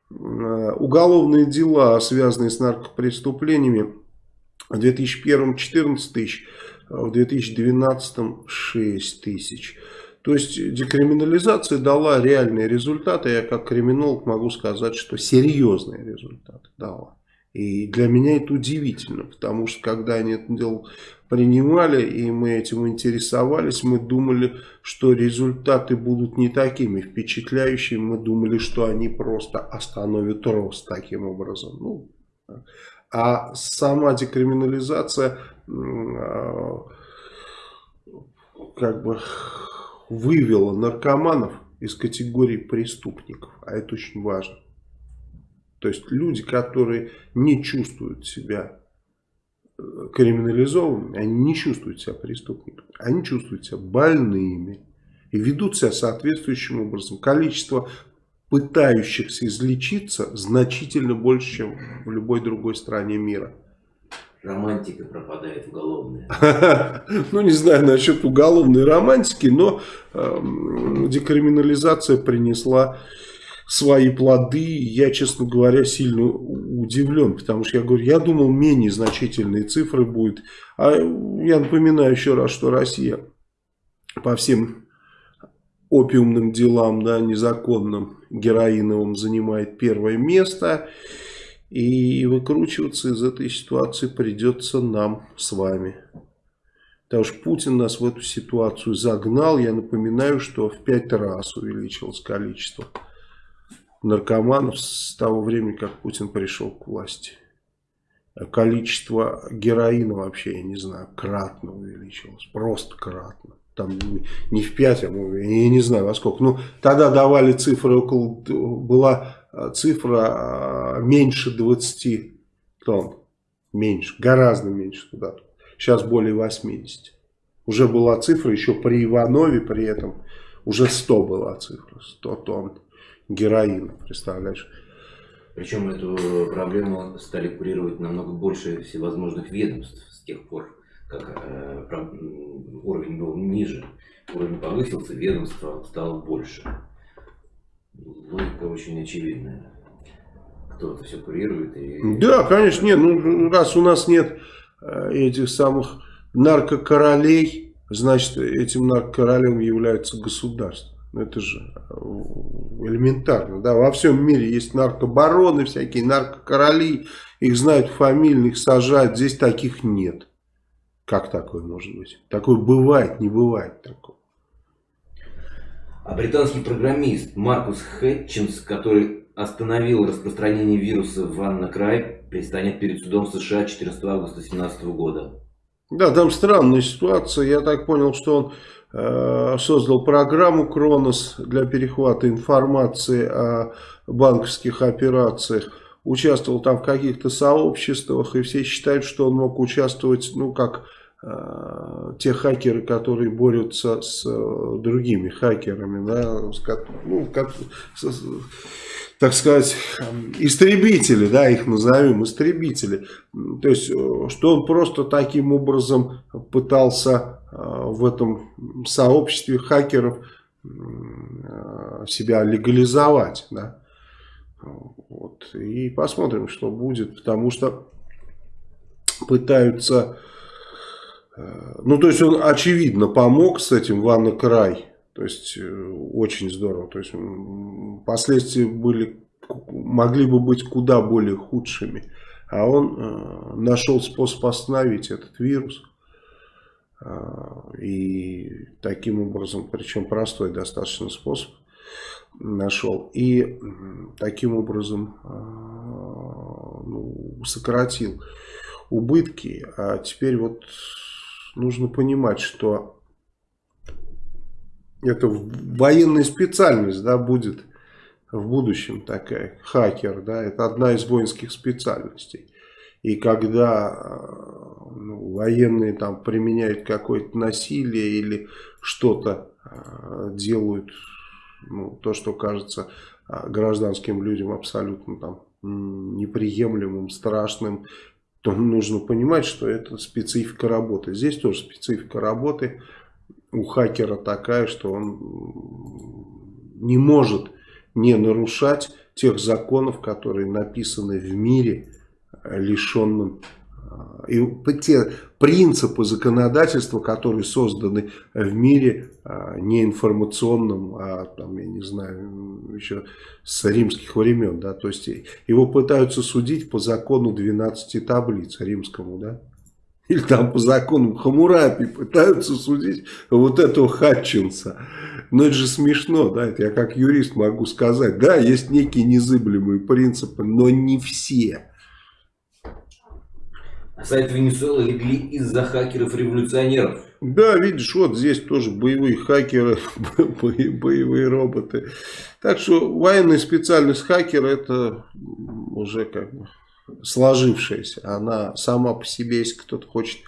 Э, уголовные дела, связанные с наркопреступлениями, в 2001 14 тысяч, в 2012 6 тысяч. То есть декриминализация дала реальные результаты. Я как криминолог могу сказать, что серьезные результаты дала. И для меня это удивительно, потому что когда они это дело принимали, и мы этим интересовались, мы думали, что результаты будут не такими впечатляющими. Мы думали, что они просто остановят рост таким образом. Ну, а сама декриминализация а, как бы вывела наркоманов из категории преступников. А это очень важно. То есть люди, которые не чувствуют себя э, криминализованными, они не чувствуют себя преступниками, они чувствуют себя больными и ведут себя соответствующим образом. Количество пытающихся излечиться значительно больше, чем в любой другой стране мира. Романтика пропадает уголовная. Ну, не знаю насчет уголовной романтики, но эм, декриминализация принесла свои плоды. Я, честно говоря, сильно удивлен, потому что я говорю, я думал, менее значительные цифры будет. А я напоминаю еще раз, что Россия по всем опиумным делам, да, незаконным, героиновым занимает первое место. И выкручиваться из этой ситуации придется нам с вами. Потому что Путин нас в эту ситуацию загнал. Я напоминаю, что в пять раз увеличилось количество наркоманов с того времени, как Путин пришел к власти. Количество героина вообще, я не знаю, кратно увеличилось. Просто кратно. Там не в 5, а я не знаю во сколько. Ну, тогда давали цифры около, была а, цифра а, меньше 20 тонн. Меньше, гораздо меньше туда. Сейчас более 80. Уже была цифра, еще при Иванове при этом, уже 100 была цифра, 100 тонн героина, представляешь? Причем эту проблему стали курировать намного больше всевозможных ведомств с тех пор, как э, уровень был ниже. Уровень повысился, ведомства стало больше. Логика очень очевидная. Кто это все курирует. И... Да, конечно, нет. Ну, раз у нас нет э, этих самых наркокоролей, значит, этим наркокоролем является государство. Ну, это же э, элементарно, да, во всем мире есть наркобароны, всякие наркокороли, их знают фамильно, их сажают, здесь таких нет. Как такое может быть? Такое бывает, не бывает такого. А британский программист Маркус Хэтчинс, который остановил распространение вируса в Анна-Край, предстанет перед судом США 14 августа 2017 года. Да, там странная ситуация. Я так понял, что он создал программу Кронос для перехвата информации о банковских операциях. Участвовал там в каких-то сообществах, и все считают, что он мог участвовать, ну, как э, те хакеры, которые борются с э, другими хакерами, да, с, ну, как, с, так сказать, истребители, да, их назовем, истребители. То есть, что он просто таким образом пытался в этом сообществе хакеров себя легализовать. Да? Вот. И посмотрим, что будет, потому что пытаются... Э, ну, то есть он, очевидно, помог с этим Ванна Край. То есть э, очень здорово. То есть последствия были, могли бы быть куда более худшими. А он э, нашел способ остановить этот вирус. И таким образом, причем простой достаточно способ нашел. И таким образом ну, сократил убытки. А теперь вот нужно понимать, что это военная специальность, да, будет в будущем такая, хакер, да, это одна из воинских специальностей. И когда э, ну, военные там применяют какое-то насилие или что-то э, делают, ну, то, что кажется э, гражданским людям абсолютно там неприемлемым, страшным, то нужно понимать, что это специфика работы. Здесь тоже специфика работы у хакера такая, что он не может не нарушать тех законов, которые написаны в мире, лишенным а, и те принципы законодательства, которые созданы в мире а, не информационном, а там, я не знаю, еще с римских времен, да, то есть его пытаются судить по закону 12 таблиц римскому, да, или там по закону Хамурапи пытаются судить вот этого Хатчинса. Но это же смешно, да, это я как юрист могу сказать. Да, есть некие незыблемые принципы, но не все. Сайт Венесуэлы легли из-за хакеров-революционеров. Да, видишь, вот здесь тоже боевые хакеры, боевые роботы. Так что военная специальность хакера это уже как бы сложившаяся. Она сама по себе, если кто-то хочет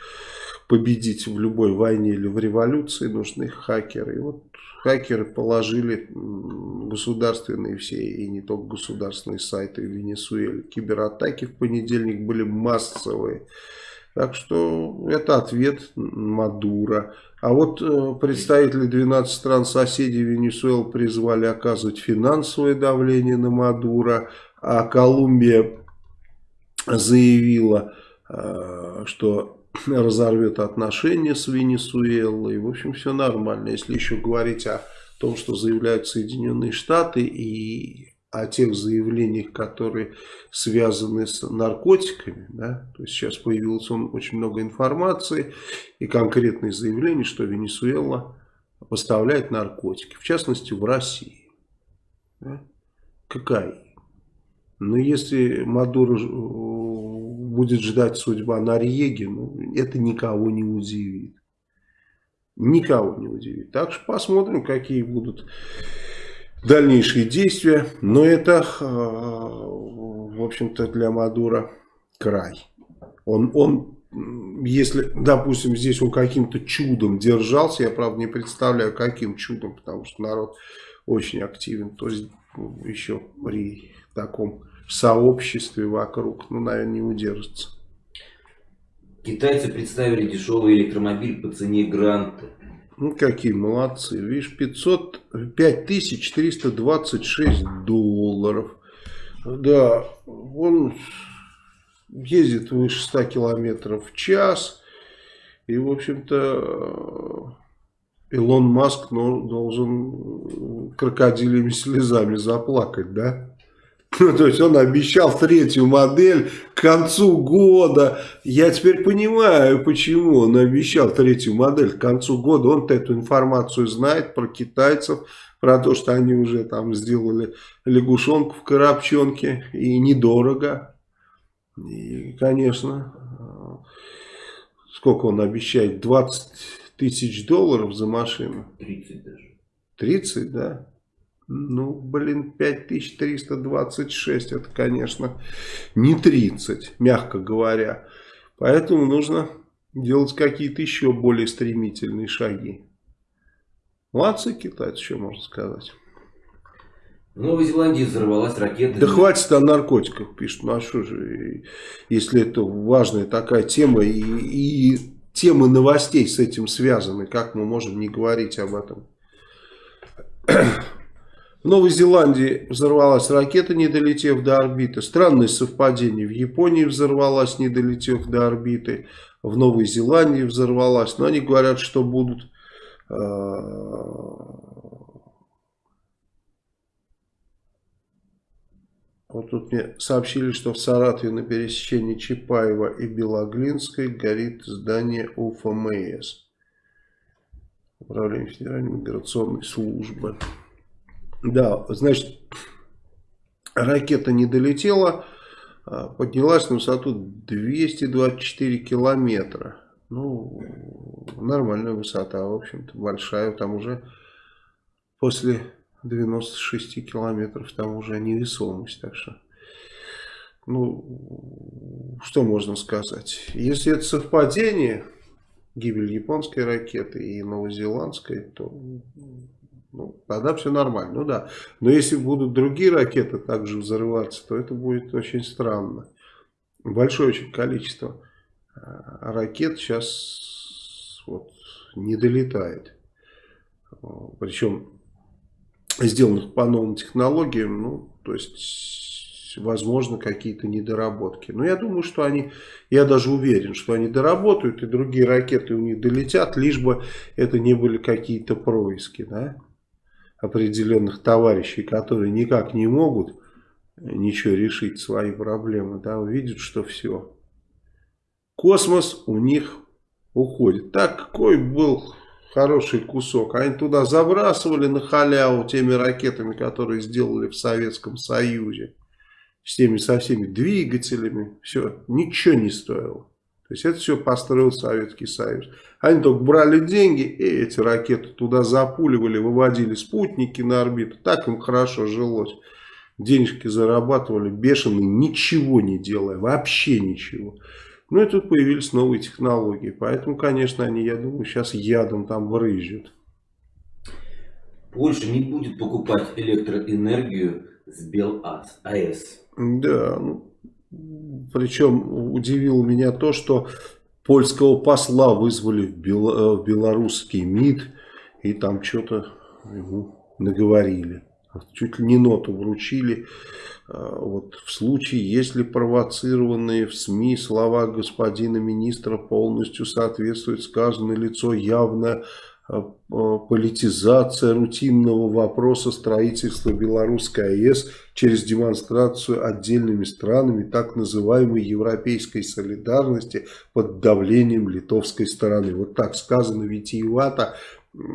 победить в любой войне или в революции, нужны хакеры. И вот хакеры положили государственные все и не только государственные сайты в Венесуэле. Кибератаки в понедельник были массовые. Так что это ответ Мадура. А вот э, представители 12 стран соседей Венесуэлы призвали оказывать финансовое давление на Мадура, а Колумбия заявила, э, что разорвет отношения с Венесуэлой. В общем, все нормально. Если еще говорить о том, что заявляют Соединенные Штаты и о тех заявлениях, которые связаны с наркотиками, да, то есть сейчас появилось очень много информации и конкретные заявления, что Венесуэла поставляет наркотики, в частности в России. Да? Какая? Но если Мадуро будет ждать судьба Норьеги, ну, это никого не удивит. Никого не удивит. Так что посмотрим, какие будут дальнейшие действия. Но это, э, в общем-то, для Мадура край. Он, он, если, допустим, здесь он каким-то чудом держался, я, правда, не представляю, каким чудом, потому что народ очень активен, то есть ну, еще при таком сообществе вокруг, ну, наверное, не удержится. Китайцы представили дешевый электромобиль по цене гранта. Ну, какие молодцы. Видишь, 500, 5326 долларов. Да, он ездит выше 100 километров в час. И, в общем-то, Илон Маск ну, должен крокодилями слезами заплакать, да? Ну, то есть он обещал третью модель к концу года. Я теперь понимаю, почему он обещал третью модель к концу года. Он-то эту информацию знает про китайцев, про то, что они уже там сделали лягушонку в коробчонке и недорого. И, конечно, сколько он обещает? 20 тысяч долларов за машину? 30 даже. 30, да? Ну, блин, 5326, это, конечно, не 30, мягко говоря. Поэтому нужно делать какие-то еще более стремительные шаги. Молодцы китайцы, что можно сказать. В Новой Зеландии взорвалась ракета. Да хватит о наркотиках, пишут. Ну а что же, если это важная такая тема и, и темы новостей с этим связаны, как мы можем не говорить об этом? В Новой Зеландии взорвалась ракета, не долетев до орбиты. Странное совпадение. В Японии взорвалась, не долетев до орбиты. В Новой Зеландии взорвалась. Но они говорят, что будут... Э вот тут мне сообщили, что в Саратове на пересечении Чапаева и Белоглинской горит здание УФМС. Управление Федеральной миграционной службы. Да, значит, ракета не долетела, а поднялась на высоту 224 километра. Ну, нормальная высота, в общем-то, большая. Там уже после 96 километров там уже невесомость. Так что, ну, что можно сказать? Если это совпадение, гибель японской ракеты и новозеландской, то ну, тогда все нормально. Ну да. Но если будут другие ракеты также взрываться, то это будет очень странно. Большое очень количество э, ракет сейчас вот не долетает. Причем сделанных по новым технологиям, ну, то есть, возможно, какие-то недоработки. Но я думаю, что они, я даже уверен, что они доработают, и другие ракеты у них долетят, лишь бы это не были какие-то происки, да определенных товарищей, которые никак не могут ничего решить, свои проблемы, да, увидят, что все. Космос у них уходит. Так, какой был хороший кусок. Они туда забрасывали на халяву теми ракетами, которые сделали в Советском Союзе. С теми со всеми двигателями. Все, ничего не стоило. То есть это все построил Советский Союз. Они только брали деньги и эти ракеты туда запуливали, выводили спутники на орбиту. Так им хорошо жилось. Денежки зарабатывали бешеные, ничего не делая, вообще ничего. Ну и тут появились новые технологии. Поэтому, конечно, они, я думаю, сейчас ядом там брызжут. Польша не будет покупать электроэнергию с БелАЭС. Да, ну, причем удивило меня то, что польского посла вызвали в, Бел, э, в белорусский МИД и там что-то ему наговорили. Чуть ли не ноту вручили. А, вот в случае, если провоцированные в СМИ слова господина министра полностью соответствуют сказанное лицо явно политизация рутинного вопроса строительства Белорусской АЭС через демонстрацию отдельными странами так называемой европейской солидарности под давлением литовской стороны. Вот так сказано витиевато.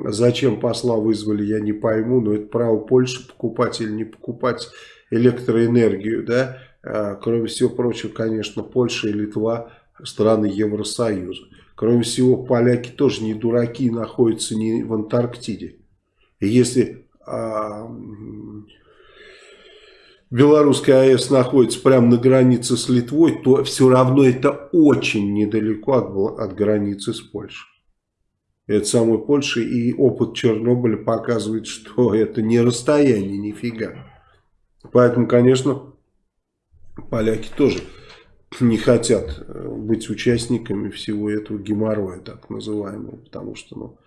Зачем посла вызвали, я не пойму, но это право Польши покупать или не покупать электроэнергию. Да? А, кроме всего прочего, конечно, Польша и Литва страны Евросоюза. Кроме всего, поляки тоже не дураки, находятся не в Антарктиде. И если а, Белорусская АЭС находится прямо на границе с Литвой, то все равно это очень недалеко от, от границы с Польшей. Это самой Польши и опыт Чернобыля показывает, что это не расстояние нифига. Поэтому, конечно, поляки тоже не хотят э, быть участниками всего этого геморроя, так называемого, потому что, ну,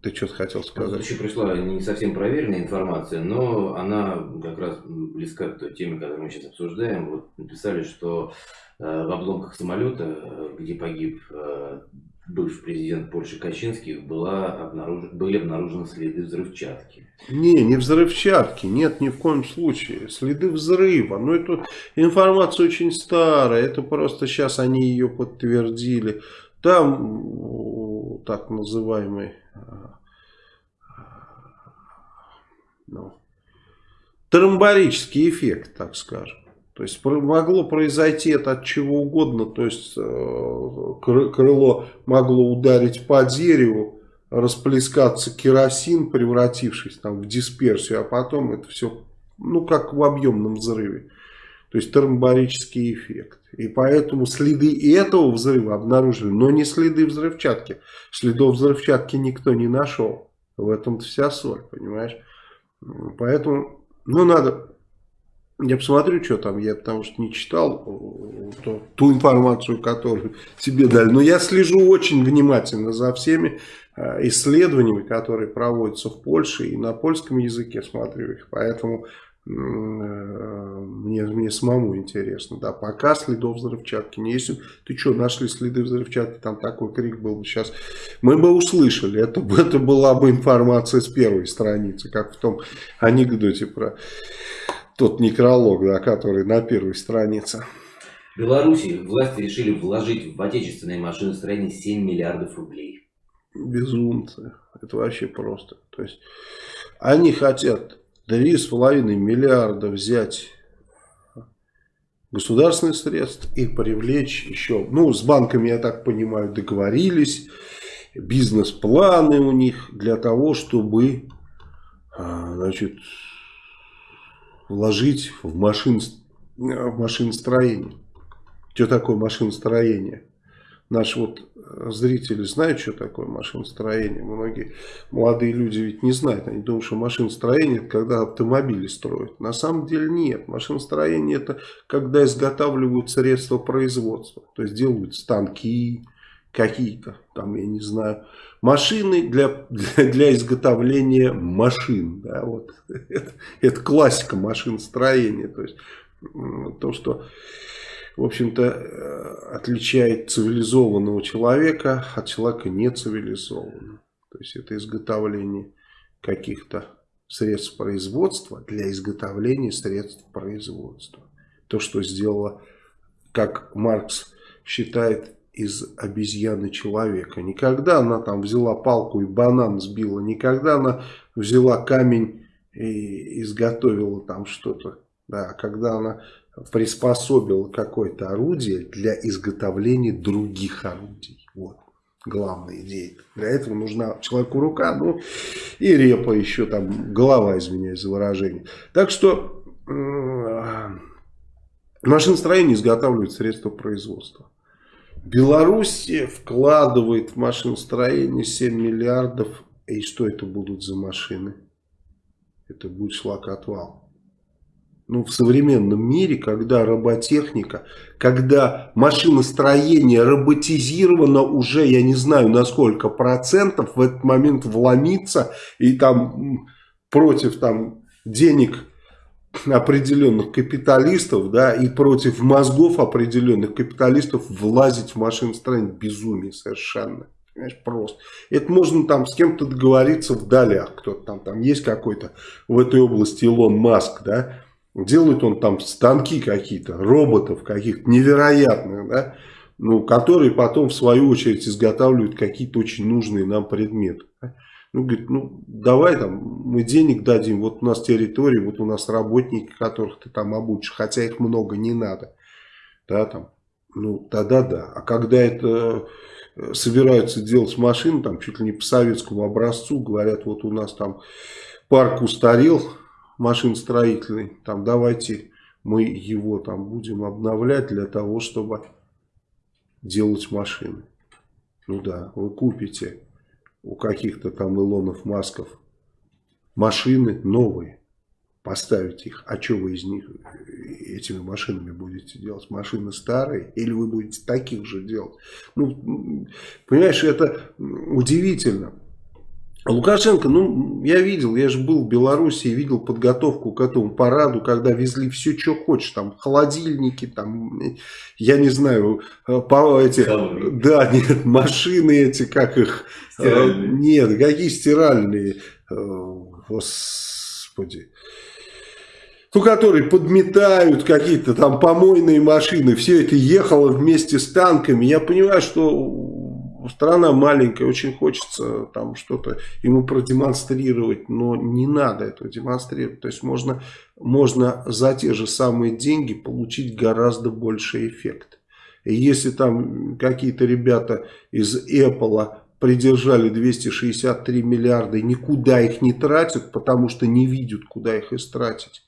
ты что-то хотел сказать? Еще пришла не совсем проверенная информация, но она как раз близка к той теме, которую мы сейчас обсуждаем. Вот написали, что э, в обломках самолета, где погиб э, бывший президент Польши Качинский, была обнаруж... были обнаружены следы взрывчатки. Не, не взрывчатки, нет, ни в коем случае. Следы взрыва. Но это информация очень старая, это просто сейчас они ее подтвердили. Там так называемый а, ну, тромбарический эффект, так скажем. То есть могло произойти это от чего угодно, то есть э, крыло могло ударить по дереву, расплескаться керосин, превратившись там в дисперсию, а потом это все, ну как в объемном взрыве. То есть термобарический эффект. И поэтому следы этого взрыва обнаружили, но не следы взрывчатки. Следов взрывчатки никто не нашел. В этом вся соль, понимаешь? Поэтому, ну надо я посмотрю, что там, я потому что не читал э, то, ту информацию, которую тебе дали. Но я слежу очень внимательно за всеми э, исследованиями, которые проводятся в Польше, и на польском языке смотрю их. Поэтому э, мне, мне самому интересно. Да, пока следов взрывчатки не есть. Ты что, нашли следы взрывчатки, там такой крик был бы сейчас. Мы бы услышали, это, это была бы информация с первой страницы, как в том анекдоте про тот некролог, да, который на первой странице. В Беларуси власти решили вложить в отечественные машиностроение 7 миллиардов рублей. Безумцы. Это вообще просто. То есть они хотят 3,5 миллиарда взять государственных средств и привлечь еще, ну, с банками, я так понимаю, договорились, бизнес-планы у них для того, чтобы, а, значит, вложить в, машин, в машиностроение. Что такое машиностроение? Наши вот э, зрители знают, что такое машиностроение. Многие молодые люди ведь не знают. Они думают, что машиностроение это когда автомобили строят. На самом деле нет. Машиностроение это когда изготавливают средства производства. То есть делают станки, какие-то, там, я не знаю, машины для, для, для изготовления машин. Да, вот. это, это классика машиностроения. То есть то, что, в общем-то, э, отличает цивилизованного человека от человека нецивилизованного. То есть это изготовление каких-то средств производства для изготовления средств производства. То, что сделала, как Маркс считает, из обезьяны человека. Никогда она там взяла палку и банан сбила. Никогда она взяла камень и изготовила там что-то. Да, когда она приспособила какое-то орудие для изготовления других орудий. Вот главная идея. Для этого нужна человеку рука, ну и репа еще там, голова, извиняюсь за выражение. Так что э, машиностроение изготавливает средства производства. Белоруссия вкладывает в машиностроение 7 миллиардов. И что это будут за машины? Это будет шлакотвал. Ну, в современном мире, когда роботехника, когда машиностроение роботизировано уже, я не знаю на сколько процентов, в этот момент вломиться и там против там денег определенных капиталистов, да, и против мозгов определенных капиталистов влазить в машиностроение безумие совершенно. Понимаешь, просто. Это можно там с кем-то договориться в долях. Кто-то там, там есть какой-то в этой области Илон Маск, да. Делает он там станки какие-то, роботов каких-то невероятных, да. Ну, которые потом в свою очередь изготавливают какие-то очень нужные нам предметы. Ну, говорит, ну, давай там, мы денег дадим, вот у нас территория, вот у нас работники, которых ты там обучишь, хотя их много не надо. Да, там, ну, да-да-да. А когда это э, собираются делать машины, там, чуть ли не по советскому образцу, говорят, вот у нас там парк устарел, машин строительный, там, давайте мы его там будем обновлять для того, чтобы делать машины. Ну да, вы купите у каких-то там Илонов, Масков машины новые, поставить их, а что вы из них этими машинами будете делать? Машины старые или вы будете таких же делать? Ну, понимаешь, это удивительно. Лукашенко, ну, я видел, я же был в Беларуси видел подготовку к этому параду, когда везли все, что хочешь, там, холодильники, там, я не знаю, э, по эти, да, нет, машины эти, как их, э, стиральные. нет, какие стиральные, э, господи, ну, которые подметают какие-то там помойные машины, все это ехало вместе с танками, я понимаю, что страна маленькая, очень хочется там что-то ему продемонстрировать, но не надо этого демонстрировать. То есть можно, можно за те же самые деньги получить гораздо больший эффект. И если там какие-то ребята из Apple придержали 263 миллиарда и никуда их не тратят, потому что не видят, куда их истратить,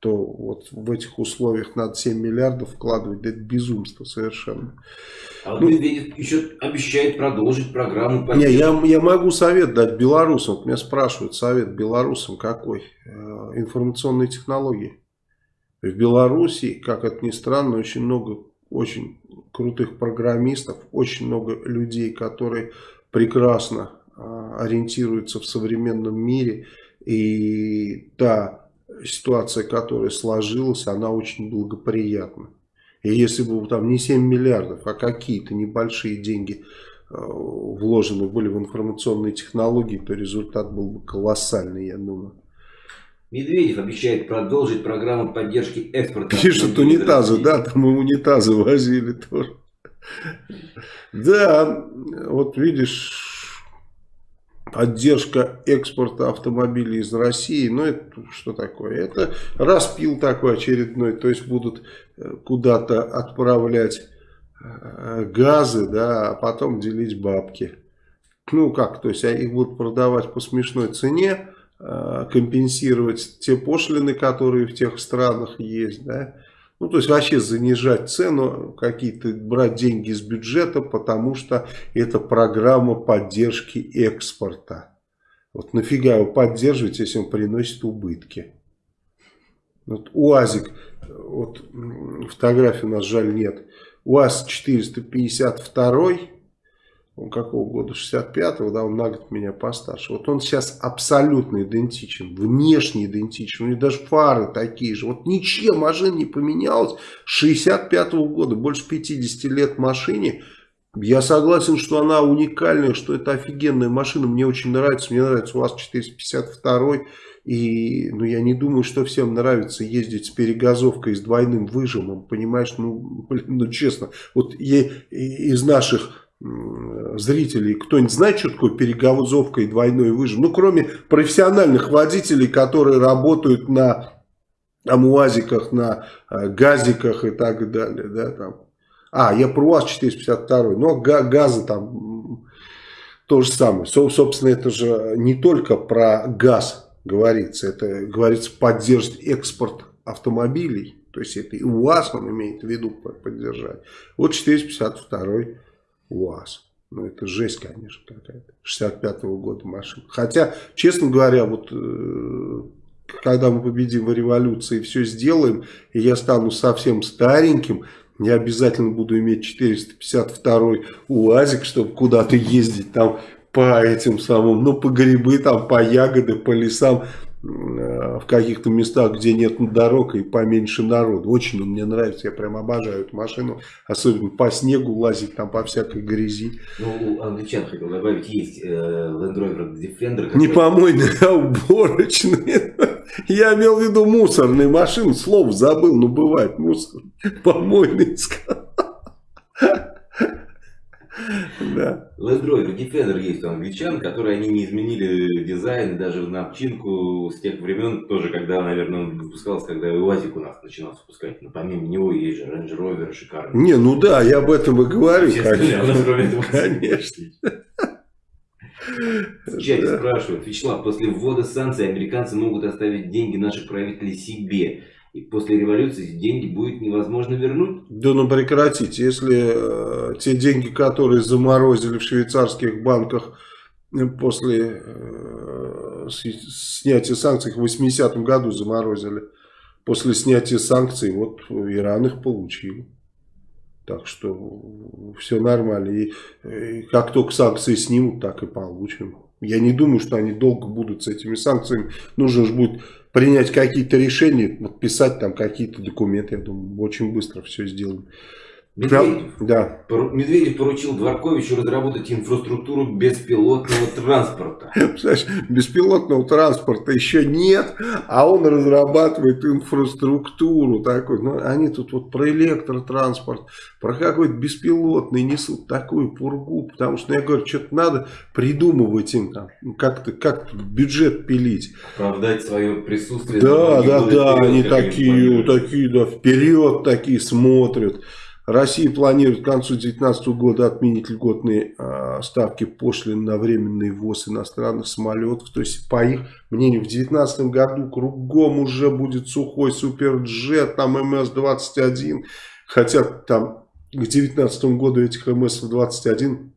то вот в этих условиях надо 7 миллиардов вкладывать, да это безумство совершенно. А вот ну, Медведев еще обещает продолжить программу. Не, я, я могу совет дать белорусам. Вот меня спрашивают, совет белорусам какой? Э, информационные технологии. В Беларуси, как это ни странно, очень много очень крутых программистов, очень много людей, которые прекрасно э, ориентируются в современном мире. И та ситуация, которая сложилась, она очень благоприятна. И если бы там не 7 миллиардов, а какие-то небольшие деньги э, вложены были в информационные технологии, то результат был бы колоссальный, я думаю. Медведев обещает продолжить программу поддержки экспорта. Пишут унитазы, да, там и унитазы возили тоже. Да, вот видишь, поддержка экспорта автомобилей из России, ну это что такое? Это распил такой очередной, то есть будут э, куда-то отправлять э, газы, да, а потом делить бабки. Ну как, то есть а их будут продавать по смешной цене, э, компенсировать те пошлины, которые в тех странах есть, да, ну, то есть вообще занижать цену, какие-то брать деньги из бюджета, потому что это программа поддержки экспорта. Вот нафига его поддерживать, если он приносит убытки? Вот УАЗик, вот фотографии у нас жаль нет. УАЗ 452 он какого года, 65-го, да, он на год меня постарше. Вот он сейчас абсолютно идентичен, внешне идентичен, у него даже фары такие же. Вот ничья машина не поменялась. С 65-го года, больше 50 лет машине. Я согласен, что она уникальная, что это офигенная машина, мне очень нравится, мне нравится у вас 452 и ну, я не думаю, что всем нравится ездить с перегазовкой с двойным выжимом, понимаешь, ну, блин, ну честно, вот я, из наших зрителей, кто-нибудь знает, что такое перегазовка и двойной выжим? Ну, кроме профессиональных водителей, которые работают на амуазиках, на э, газиках и так далее. Да, там. А, я про УАЗ 452, но газы там то же самое. Собственно, это же не только про газ говорится, это говорится поддерживать экспорт автомобилей. То есть это и УАЗ он имеет в виду поддержать. Вот 452 УАЗ. Ну, это жесть, конечно, какая-то. 65-го года машина. Хотя, честно говоря, вот э, когда мы победим в революции, все сделаем, и я стану совсем стареньким, я обязательно буду иметь 452 УАЗик, чтобы куда-то ездить там по этим самым, ну, по грибы, там, по ягоды, по лесам. Э, в каких-то местах, где нет дорог и поменьше народу. Очень он мне нравится, я прям обожаю эту машину. Особенно по снегу лазить, там по всякой грязи. Ну, у англичан, хотел добавить, есть э, Land Rover Defender. Не помойный, а уборочный. Я имел в виду мусорные машины, слов забыл, но бывает мусор. Помойный сказал. Да. Land Rover Defender есть у англичан, которые они не изменили дизайн, даже в напчинку с тех времен, тоже когда, наверное, он выпускался, когда УАЗик у нас начинал выпускать. Но помимо него есть же Range Rover шикарный. Не, ну да, я об этом и говорю, конечно. Конечно. В чате спрашивают, Вячеслав, после ввода санкций американцы могут оставить деньги наших правителей себе. И после революции деньги будет невозможно вернуть? Да ну прекратите. Если э, те деньги, которые заморозили в швейцарских банках э, после э, снятия санкций, в 80-м году заморозили, после снятия санкций, вот Иран их получил. Так что все нормально. И, и как только санкции снимут, так и получим. Я не думаю, что они долго будут с этими санкциями. Нужно же будет принять какие-то решения, подписать там какие-то документы. Я думаю, очень быстро все сделаем. Медведев, да. Медведев поручил Дворковичу разработать инфраструктуру беспилотного транспорта. Представляешь, беспилотного транспорта еще нет, а он разрабатывает инфраструктуру такой. Ну, они тут вот про электротранспорт, про какой-то беспилотный несут такую пургу, потому что, ну, я говорю, что-то надо придумывать им там, как-то как бюджет пилить. Оправдать свое присутствие. Да, да, да, они такие, такие, да, вперед такие смотрят. Россия планирует к концу 2019 года отменить льготные э, ставки пошлин на временный ввоз иностранных самолетов. То есть, по их мнению, в 2019 году кругом уже будет сухой суперджет, там МС-21. Хотя там к 2019 году этих МС-21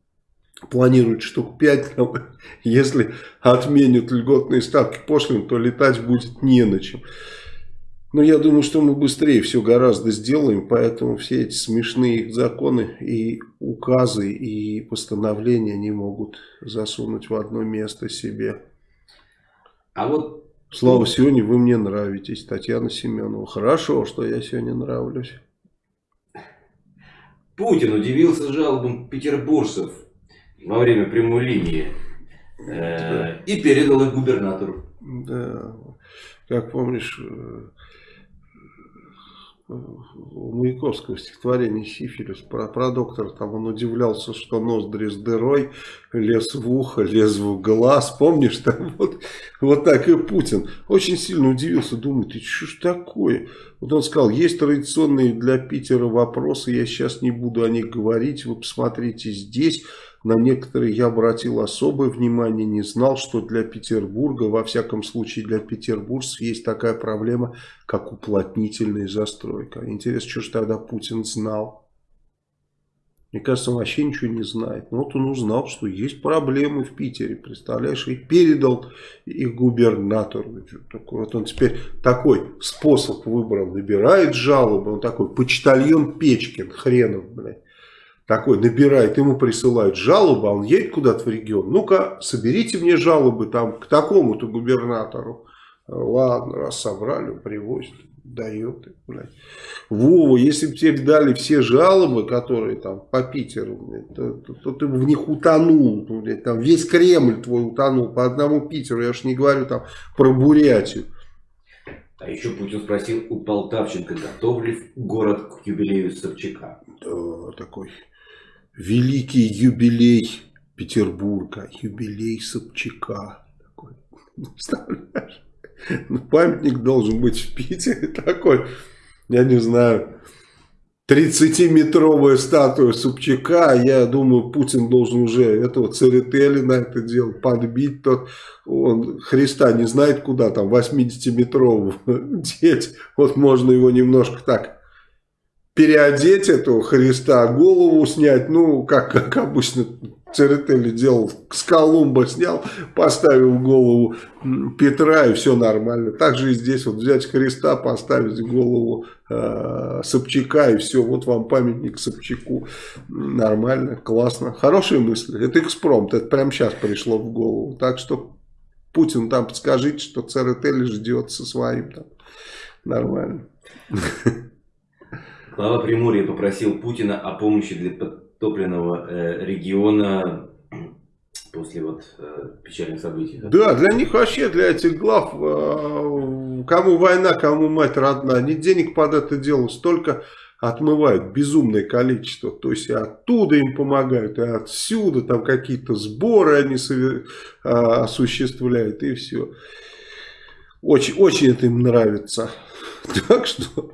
планируют штук 5. Если отменят льготные ставки пошлин, то летать будет не на чем. Но я думаю, что мы быстрее все гораздо сделаем, поэтому все эти смешные законы и указы и постановления не могут засунуть в одно место себе. А вот... Слава, сегодня вы мне нравитесь, Татьяна Семенова. Хорошо, что я сегодня нравлюсь. Путин удивился жалобам петербуржцев во время прямой линии э, и передал их губернатору. Да, как помнишь, э, у Маяковского стихотворение «Сифилис» про, про доктора, там он удивлялся, что ноздри с дырой, лез в ухо, лез в глаз, помнишь, там вот, вот так и Путин. Очень сильно удивился, думает, и что ж такое? Вот он сказал, есть традиционные для Питера вопросы, я сейчас не буду о них говорить, вы посмотрите здесь, на некоторые я обратил особое внимание, не знал, что для Петербурга, во всяком случае для петербуржцев, есть такая проблема, как уплотнительная застройка. Интересно, что же тогда Путин знал? Мне кажется, он вообще ничего не знает. Но вот он узнал, что есть проблемы в Питере, представляешь, и передал их губернатору. Вот он теперь такой способ выбрал, набирает жалобы, он такой почтальон Печкин, хренов, блядь такой набирает, ему присылают жалобу, а он едет куда-то в регион. Ну-ка, соберите мне жалобы там к такому-то губернатору. Ладно, раз собрали, привозят, дает. Блядь. Вова, если бы тебе дали все жалобы, которые там по Питеру, блядь, то, то, то ты бы в них утонул. Блядь, там весь Кремль твой утонул по одному Питеру. Я уж не говорю там про Бурятию. А еще Путин спросил у Полтавченко, готов ли город к юбилею Собчака. Да, такой великий юбилей Петербурга, юбилей Собчака. Такой, представляешь? Ну, памятник должен быть в Питере такой, я не знаю, 30-метровая статуя Собчака, я думаю, Путин должен уже этого Церетели на это дело подбить, тот, он Христа не знает куда там, 80-метрового деть, вот можно его немножко так переодеть этого Христа, голову снять, ну, как, как обычно Церетели делал, с Колумба снял, поставил голову Петра, и все нормально. Также и здесь вот взять Христа, поставить голову э, Собчака, и все, вот вам памятник Собчаку. Нормально, классно. Хорошие мысли. Это экспромт, это прямо сейчас пришло в голову. Так что Путин там подскажите, что Церетели ждет со своим там. Нормально. Глава Приморья попросил Путина о помощи для подтопленного э, региона после вот э, печальных событий. Да? да, для них вообще, для этих глав, э, кому война, кому мать родная, они денег под это дело столько отмывают, безумное количество. То есть и оттуда им помогают, и отсюда там какие-то сборы они э, осуществляют, и все. Очень, очень это им нравится. Так что...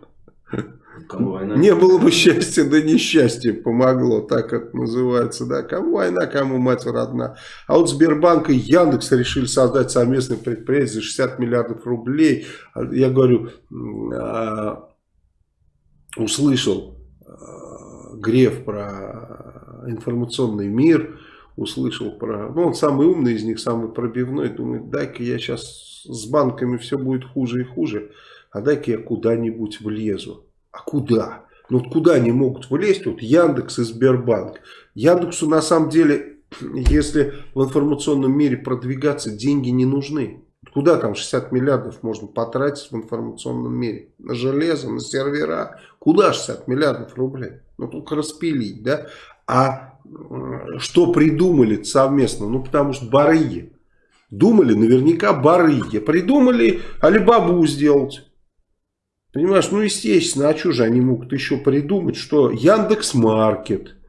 Кому война? Не было бы счастья, да несчастье помогло, так это называется. Да. Кому война, кому мать родна. А вот Сбербанк и Яндекс решили создать совместное предприятие за 60 миллиардов рублей. Я говорю, а, услышал а, Греф про информационный мир, услышал про... Ну, он самый умный из них, самый пробивной. Думает, дай-ка я сейчас с банками все будет хуже и хуже, а дай-ка я куда-нибудь влезу. А куда? Ну вот куда они могут влезть? Вот Яндекс и Сбербанк. Яндексу на самом деле если в информационном мире продвигаться, деньги не нужны. Куда там 60 миллиардов можно потратить в информационном мире? На железо, на сервера. Куда 60 миллиардов рублей? Ну, только распилить, да? А что придумали совместно? Ну, потому что барыги. Думали наверняка барыги. Придумали Алибабу сделать. Понимаешь, ну, естественно, а что же они могут еще придумать, что Яндекс Маркет –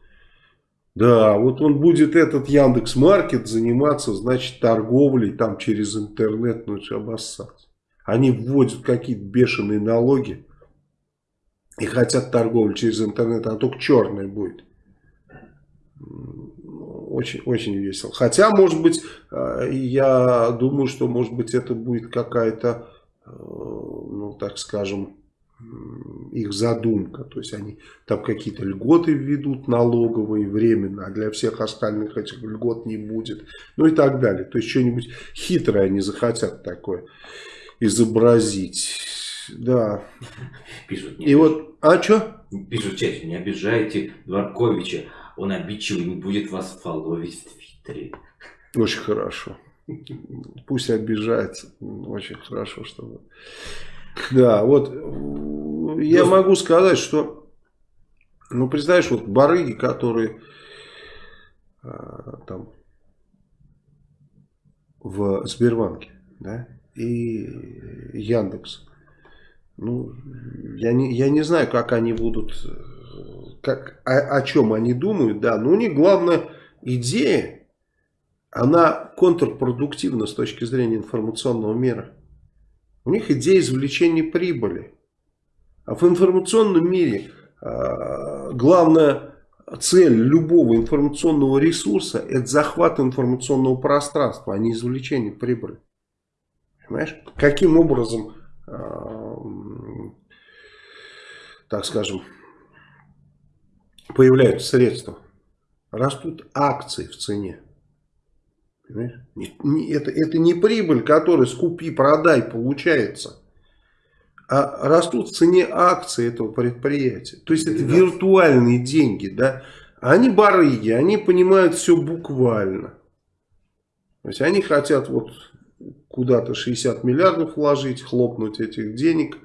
да, вот он будет этот Яндекс Маркет заниматься, значит, торговлей там через интернет, ну это обоссаться. Они вводят какие-то бешеные налоги и хотят торговлю через интернет, а только черная будет. Очень, очень весело. Хотя, может быть, э, я думаю, что, может быть, это будет какая-то, ну, так скажем, их задумка. То есть они там какие-то льготы введут налоговые временно, а для всех остальных этих льгот не будет. Ну и так далее. То есть что-нибудь хитрое они захотят такое изобразить. Да. Пишут. И вот, а что? Пишут в чате, не обижайте Дворковича. Он обидчивый не будет вас фолловить в Твиттере. Очень хорошо. Пусть обижается. Очень хорошо, чтобы... Да, вот я могу сказать, что, ну, представляешь, вот барыги, которые а, там в Сбербанке, да, и Яндекс. Ну, я не, я не знаю, как они будут, как, о, о чем они думают, да, но у них главная идея, она контрпродуктивна с точки зрения информационного мира. У них идея извлечения прибыли. А в информационном мире э, главная цель любого информационного ресурса это захват информационного пространства, а не извлечение прибыли. Понимаешь? Каким образом, э, так скажем, появляются средства? Растут акции в цене. Это, это не прибыль, которая скупи, продай получается. А растут в цене акции этого предприятия. То есть это виртуальные деньги. Да? Они барыги, они понимают все буквально. То есть они хотят вот куда-то 60 миллиардов вложить, хлопнуть этих денег,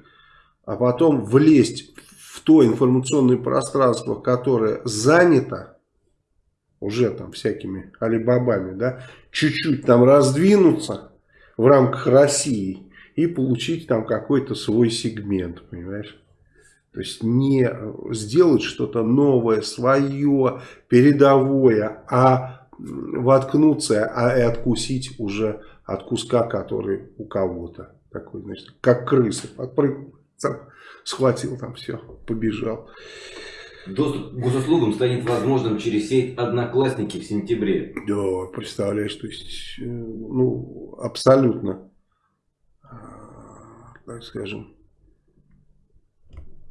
а потом влезть в то информационное пространство, которое занято уже там всякими алибабами, да, чуть-чуть там раздвинуться в рамках России и получить там какой-то свой сегмент, понимаешь? То есть не сделать что-то новое, свое, передовое, а воткнуться а и откусить уже от куска, который у кого-то. Такой, значит, как крыса. Подпрыгнул, схватил там все, побежал. Доступ к госуслугам станет возможным через сеть Одноклассники в сентябре. Да, представляешь, то есть, э, ну, абсолютно, а, так скажем,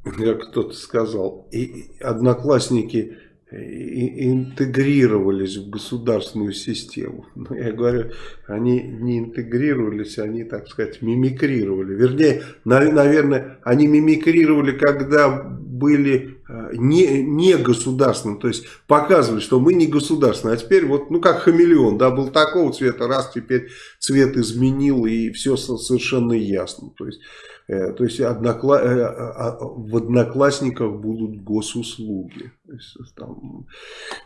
как кто-то сказал, и Одноклассники интегрировались в государственную систему. Но я говорю, они не интегрировались, они, так сказать, мимикрировали. Вернее, наверное, они мимикрировали, когда были э, не, не государственным, то есть показывали, что мы не государственные, а теперь вот, ну как хамелеон, да, был такого цвета, раз теперь цвет изменил и все совершенно ясно. То есть Э, то есть однокла... Э, а, а, в одноклассниках будут госуслуги. Есть, там,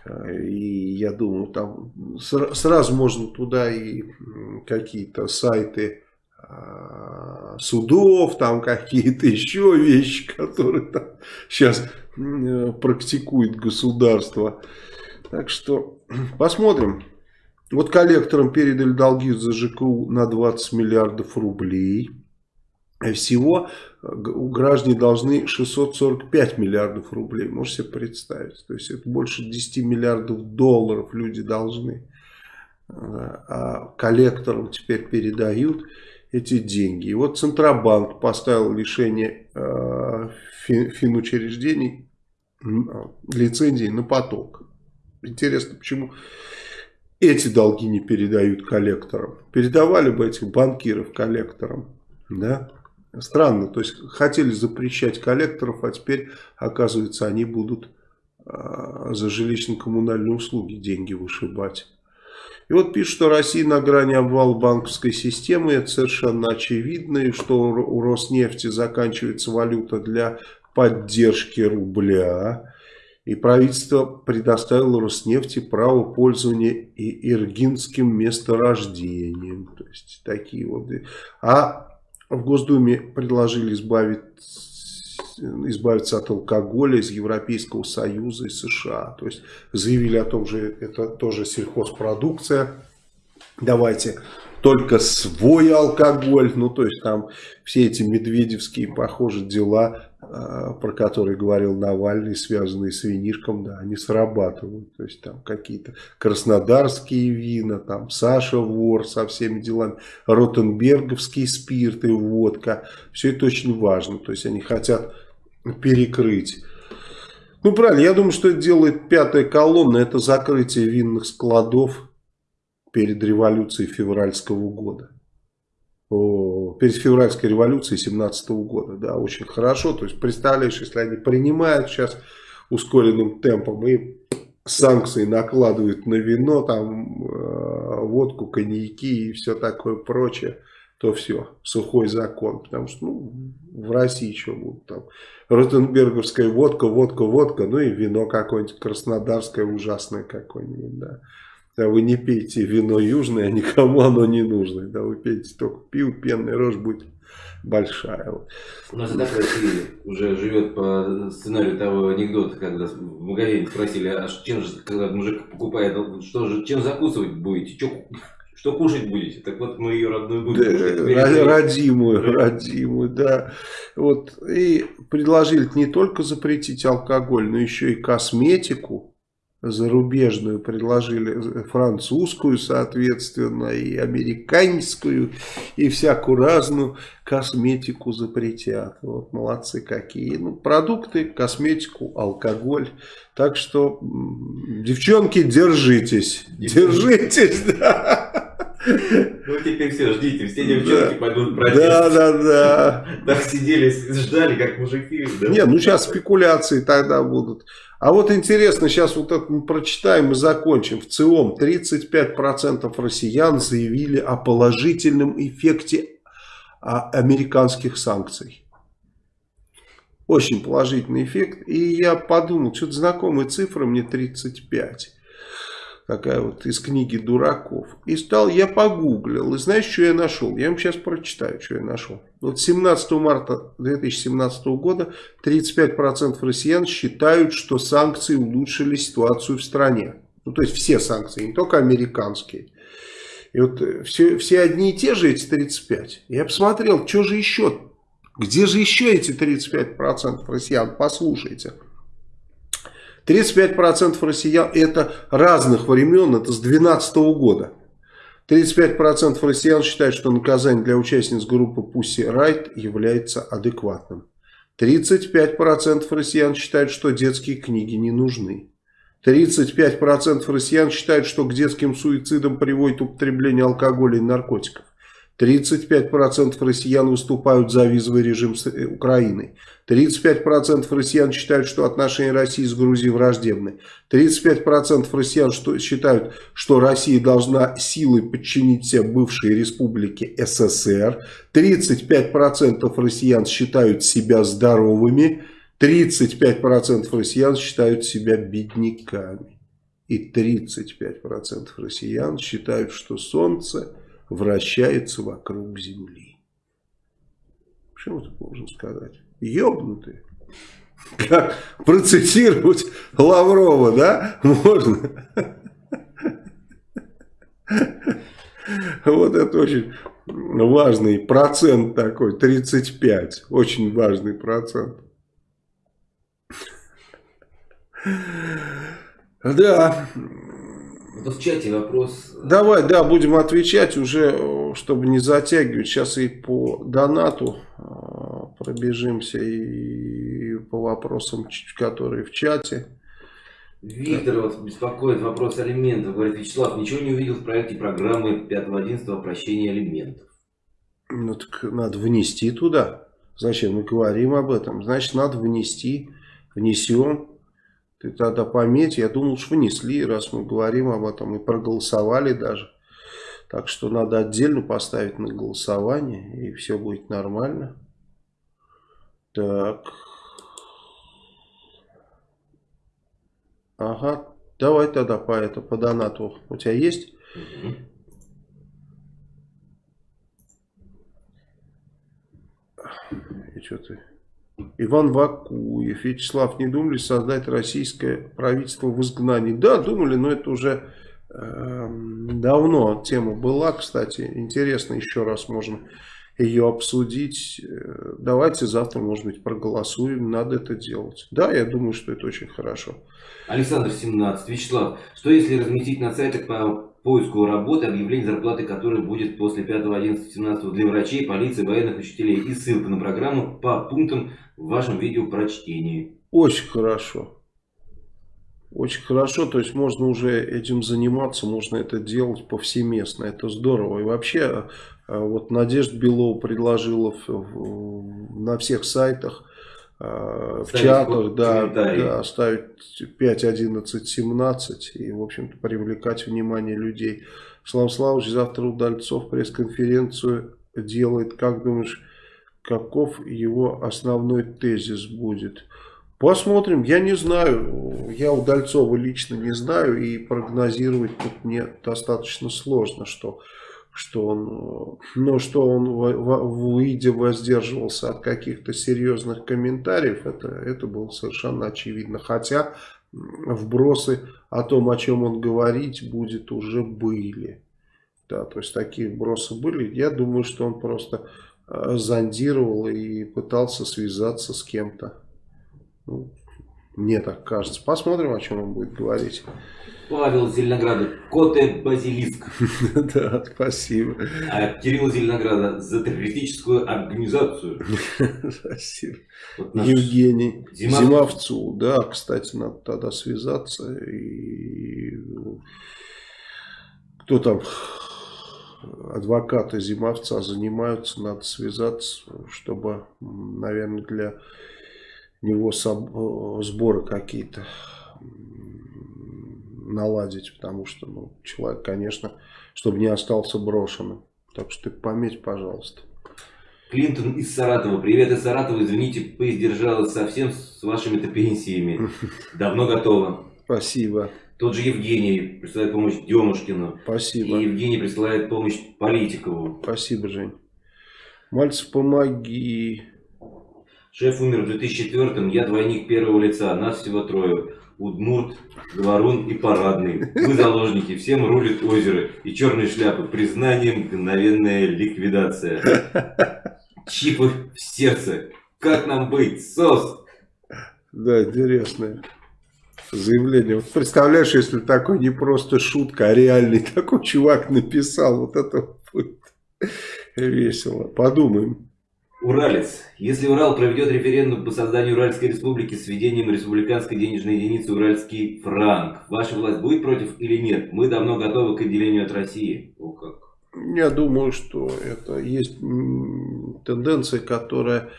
э, и я думаю, там сразу можно туда и какие-то сайты судов, там какие-то еще вещи, которые там сейчас практикует государство. Так что посмотрим. Вот коллекторам передали долги за ЖКУ на 20 миллиардов рублей. Всего э, граждане должны 645 миллиардов рублей. Можете себе представить. То есть это больше 10 миллиардов долларов люди должны. Э, а коллекторам теперь передают эти деньги. И вот Центробанк поставил лишение э, финучреждений лицензии на поток. Интересно, почему эти долги не передают коллекторам. Передавали бы этих банкиров коллекторам. Да? Странно, то есть хотели запрещать коллекторов, а теперь, оказывается, они будут а, за жилищно-коммунальные услуги деньги вышибать. И вот пишут, что Россия на грани обвала банковской системы, это совершенно очевидно, и что у Роснефти заканчивается валюта для поддержки рубля. И правительство предоставило Роснефти право пользования иргинским месторождением. То есть такие вот. А в Госдуме предложили избавить избавиться от алкоголя из Европейского Союза и США. То есть заявили о том же, это тоже сельхозпродукция. Давайте только свой алкоголь. Ну, то есть там все эти медведевские, похоже, дела, а, про которые говорил Навальный, связанные с винишком, да, они срабатывают. То есть там какие-то краснодарские вина, там Саша Вор со всеми делами, ротенберговский спирт и водка. Все это очень важно. То есть они хотят перекрыть. Ну, правильно, я думаю, что это делает пятая колонна, это закрытие винных складов перед революцией февральского года. О, перед февральской революцией 17 года, да, очень хорошо. То есть, представляешь, если они принимают сейчас ускоренным темпом и санкции накладывают на вино, там, э, водку, коньяки и все такое прочее, то все, сухой закон. Потому что, ну, в России что будут там ротенберговская водка, водка, водка, ну и вино какое-нибудь краснодарское ужасное какое-нибудь, да. Да вы не пейте вино южное, никому оно не нужно. Да вы пейте только пиво, пенная рожь будет большая. У нас и так Россия уже живет по сценарию того анекдота, когда в магазине спросили, а чем же, когда мужик покупает, что же, чем закусывать будете? Че, что кушать будете? Так вот мы ее родную будем да, кушать. Родимую, да. родимую, да. Вот, и предложили не только запретить алкоголь, но еще и косметику зарубежную предложили, французскую, соответственно, и американскую, и всякую разную косметику запретят. Вот молодцы какие. Ну, продукты, косметику, алкоголь. Так что, девчонки, держитесь. Держитесь, да. Ну теперь все, ждите, все девчонки да. пойдут протест. Да, да, да. Так сидели, ждали, как мужики. Да? Не, ну сейчас спекуляции тогда будут. А вот интересно, сейчас вот это мы прочитаем и закончим. В ЦИОМ 35% россиян заявили о положительном эффекте а, американских санкций. Очень положительный эффект. И я подумал, что-то знакомые цифры, мне 35 такая вот из книги дураков. И стал, я погуглил, и знаешь, что я нашел? Я вам сейчас прочитаю, что я нашел. Вот 17 марта 2017 года 35% россиян считают, что санкции улучшили ситуацию в стране. Ну, то есть все санкции, не только американские. И вот все, все одни и те же эти 35. Я посмотрел, что же еще, где же еще эти 35% россиян, послушайте. 35% россиян это разных времен, это с 2012 года. 35% россиян считают, что наказание для участниц группы Pussy Riot является адекватным. 35% россиян считают, что детские книги не нужны. 35% россиян считают, что к детским суицидам приводит употребление алкоголя и наркотиков. 35% россиян выступают за визовый режим с э, Украиной. 35% россиян считают, что отношения России с Грузией враждебны. 35% россиян что, считают, что Россия должна силой подчинить все бывшие республики СССР. 35% россиян считают себя здоровыми. 35% россиян считают себя бедняками. И 35% россиян считают, что Солнце вращается вокруг Земли. Что ты должен сказать? Ёбнутые. Как процитировать Лаврова, да? Можно. Вот это очень важный процент такой, 35. Очень важный процент. Да, в чате вопрос. Давай, да, будем отвечать уже, чтобы не затягивать. Сейчас и по донату а, пробежимся, и по вопросам, которые в чате. Виктор вот беспокоит вопрос алиментов. Говорит, Вячеслав, ничего не увидел в проекте программы 5.11 о прощении алиментов. Ну так надо внести туда. Зачем мы говорим об этом? Значит, надо внести, внесем Ты тогда пометь, я думал, что внесли, раз мы говорим об этом, и проголосовали даже. Так что надо отдельно поставить на голосование, и все будет нормально. Так. Ага, давай тогда по это, по донату. У тебя есть? Угу. И что ты? Иван Вакуев, Вячеслав, не думали создать российское правительство в изгнании? Да, думали, но это уже э, давно тема была, кстати. Интересно, еще раз можно ее обсудить. Э, давайте завтра, может быть, проголосуем, надо это делать. Да, я думаю, что это очень хорошо. Александр 17. Вячеслав, что если разместить на сайтах по поиску работы объявление зарплаты, которое будет после 5, 11, 17 для врачей, полиции, военных, учителей и ссылка на программу по пунктам в вашем видео прочтении. Очень хорошо. Очень хорошо, то есть можно уже этим заниматься, можно это делать повсеместно, это здорово. И вообще, э, вот Надежда Белова предложила на всех сайтах Э, в чатах, да, да, ставить 5, 11, 17 и, в общем-то, привлекать внимание людей. Слава Славович завтра Удальцов пресс-конференцию делает. Как думаешь, каков его основной тезис будет? Посмотрим, я не знаю, я Удальцова лично не знаю и прогнозировать тут мне достаточно сложно, что что он, ну, что он выйдя воздерживался от каких-то серьезных комментариев, это, это было совершенно очевидно. Хотя вбросы о том, о чем он говорить будет, уже были. Да, то есть такие вбросы были. Я думаю, что он просто э, зондировал и пытался связаться с кем-то. Ну, мне так кажется. Посмотрим, о чем он будет говорить. Павел Зеленограда, Коте Базилиск. Да, спасибо. А Кирилл Зеленограда за террористическую организацию. Спасибо. Евгений Зимов... Зимовцу, да, кстати, надо тогда связаться. И кто там адвокаты Зимовца занимаются, надо связаться, чтобы, наверное, для него сборы какие-то наладить, потому что ну, человек, конечно, чтобы не остался брошенным. Так что ты пометь, пожалуйста. Клинтон из Саратова. Привет из Саратова. Извините, поиздержалась совсем с вашими-то пенсиями. Давно готова. Спасибо. Тот же Евгений присылает помощь Демушкину. Спасибо. И Евгений присылает помощь Политикову. Спасибо, Жень. Мальцев, помоги. Шеф умер в 2004-м, я двойник первого лица, нас всего трое. Удмурт, Говорун и Парадный. Мы заложники, всем рулит озеро. И черные шляпы. Признание, мгновенная ликвидация. Чипы в сердце. Как нам быть? СОС! Да, интересное заявление. Вот представляешь, если такой не просто шутка, а реальный такой чувак написал, вот это будет весело. Подумаем. Уралец. Если Урал проведет референдум по созданию Уральской республики с введением республиканской денежной единицы Уральский франк, ваша власть будет против или нет? Мы давно готовы к отделению от России. О, как. Я думаю, что это есть тенденция, которая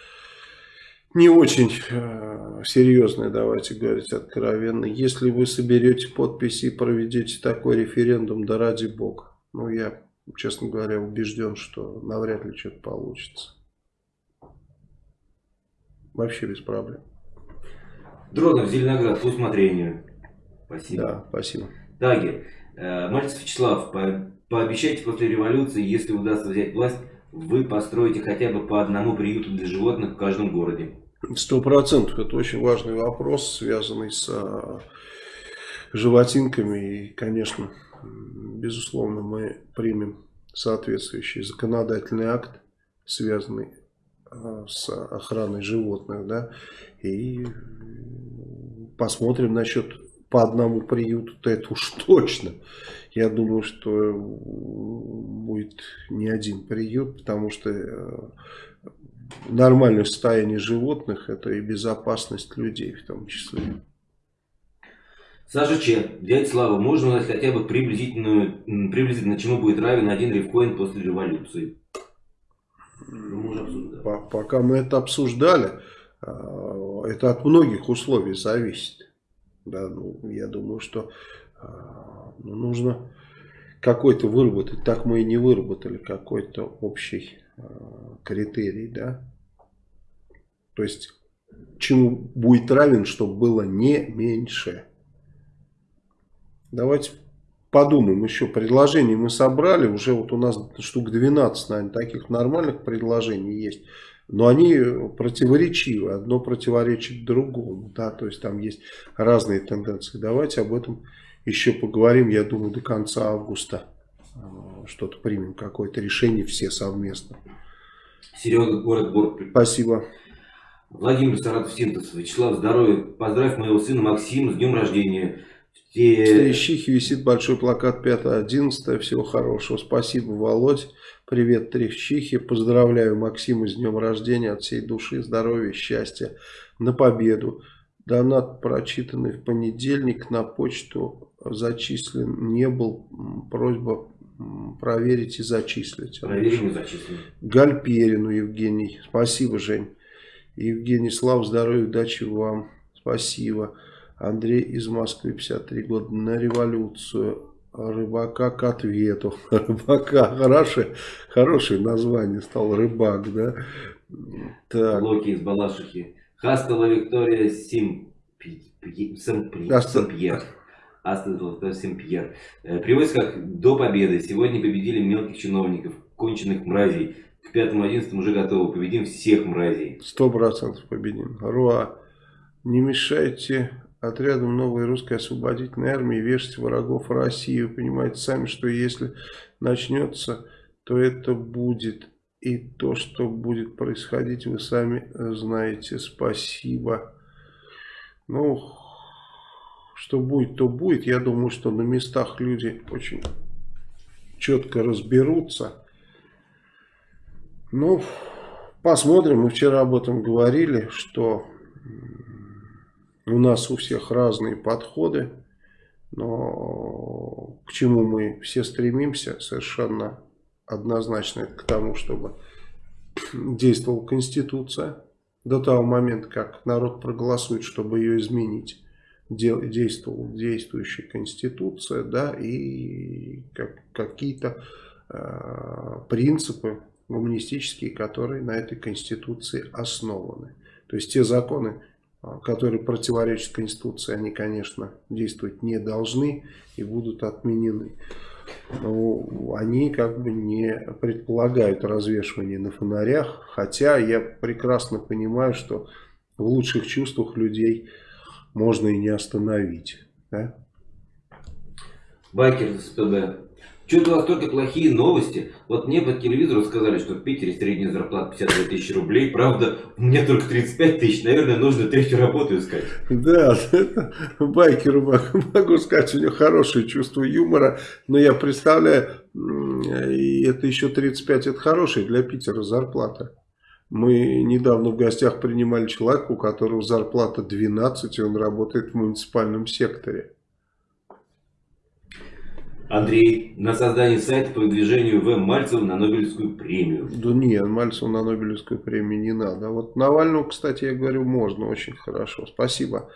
не очень э, серьезная, давайте говорить откровенно. Если вы соберете подписи и проведете такой референдум, да ради бога. Ну, я, честно говоря, убежден, что навряд ли что-то получится. Вообще без проблем. Дронов, Зеленоград, по усмотрению. Спасибо. Да, спасибо. Таги. Э, Мальцев Вячеслав, по, пообещайте после революции, если удастся взять власть, вы построите хотя бы по одному приюту для животных в каждом городе. Сто процентов. Это очень важный вопрос, связанный с а, животинками. И, конечно, безусловно, мы примем соответствующий законодательный акт, связанный Э, с охраной животных, да, и посмотрим насчет по одному приюту-то это уж точно. Я думаю, что будет не один приют, потому что э, нормальное состояние животных это и безопасность людей в том числе. Саша Че, дядя Слава, можно узнать хотя бы приблизительную, приблизительно чему будет равен один рифкоин после революции? Пока мы это обсуждали, а, это от многих условий зависит. Да, ну, я думаю, что э, ну, нужно какой-то выработать. Так мы и не выработали какой-то общий э, критерий, да. То есть, чему будет равен, чтобы было не меньше. Давайте подумаем еще. Предложений мы собрали. Уже вот у нас штук 12, наверное, таких нормальных предложений есть. Но они противоречивы. Одно противоречит другому. Да? То есть там есть разные тенденции. Давайте об этом еще поговорим, я думаю, до конца августа. Э, что-то примем, какое-то решение все совместно. Серега, город Борг. Спасибо. Владимир Саратов Синтез. Вячеслав, здоровья. Поздравь моего сына Максима с днем рождения. В Трещихе висит большой плакат 5.11. Всего хорошего. Спасибо, Володь. Привет, Трещихе. Поздравляю Максима с днем рождения. От всей души, здоровья, счастья. На победу. Донат, прочитанный в понедельник, на почту зачислен не был. Просьба проверить и зачислить. Проверим и зачислим. Гальперину Евгений. Спасибо, Жень. Евгений, слава, здоровья, удачи вам. Спасибо. Андрей из Москвы, 53 года, на революцию. Рыбака к ответу. Рыбака, хорошее, хорошее название стал рыбак, да? Так. Локи из Балашихи. Хастела Виктория Сен-Пьер. Астон Сен-Пьер. Э, При войсках до победы. Сегодня победили мелких чиновников, конченых мразей. К 5-11 уже готовы. Победим всех мразей. Сто процентов победим. Руа, не мешайте отрядам новой русской освободительной армии вешать врагов России. Вы понимаете сами, что если начнется, то это будет. И то, что будет происходить, вы сами знаете. Спасибо. Ну, что будет, то будет. Я думаю, что на местах люди очень четко разберутся. Ну, посмотрим. Мы вчера об этом говорили, что у нас у всех разные подходы. Но к чему мы все стремимся совершенно однозначно к тому, чтобы действовала Конституция до того момента, как народ проголосует, чтобы ее изменить действовала действующая Конституция, да, и как, какие-то э, принципы гуманистические, которые на этой Конституции основаны. То есть те законы, которые противоречат Конституции, они, конечно, действовать не должны и будут отменены. Но они как бы не предполагают развешивание на фонарях, хотя я прекрасно понимаю, что в лучших чувствах людей можно и не остановить. Да? Байкер СПБ. Что-то у вас только плохие новости. Вот мне по телевизору сказали, что в Питере средняя зарплата 52 тысячи рублей. Правда, у меня только 35 тысяч. Наверное, нужно третью работу искать. Да, байкеру могу сказать, у него хорошее чувство юмора. Но я представляю, и это еще 35, это хорошая для Питера зарплата. Мы недавно в гостях принимали человека, у которого зарплата 12, и он работает в муниципальном секторе. Андрей, на создание сайта по выдвижению В. Мальцева на Нобелевскую премию. Да нет, Мальцеву на Нобелевскую премию не надо. Вот Навальному, кстати, я говорю, можно, очень хорошо. Спасибо.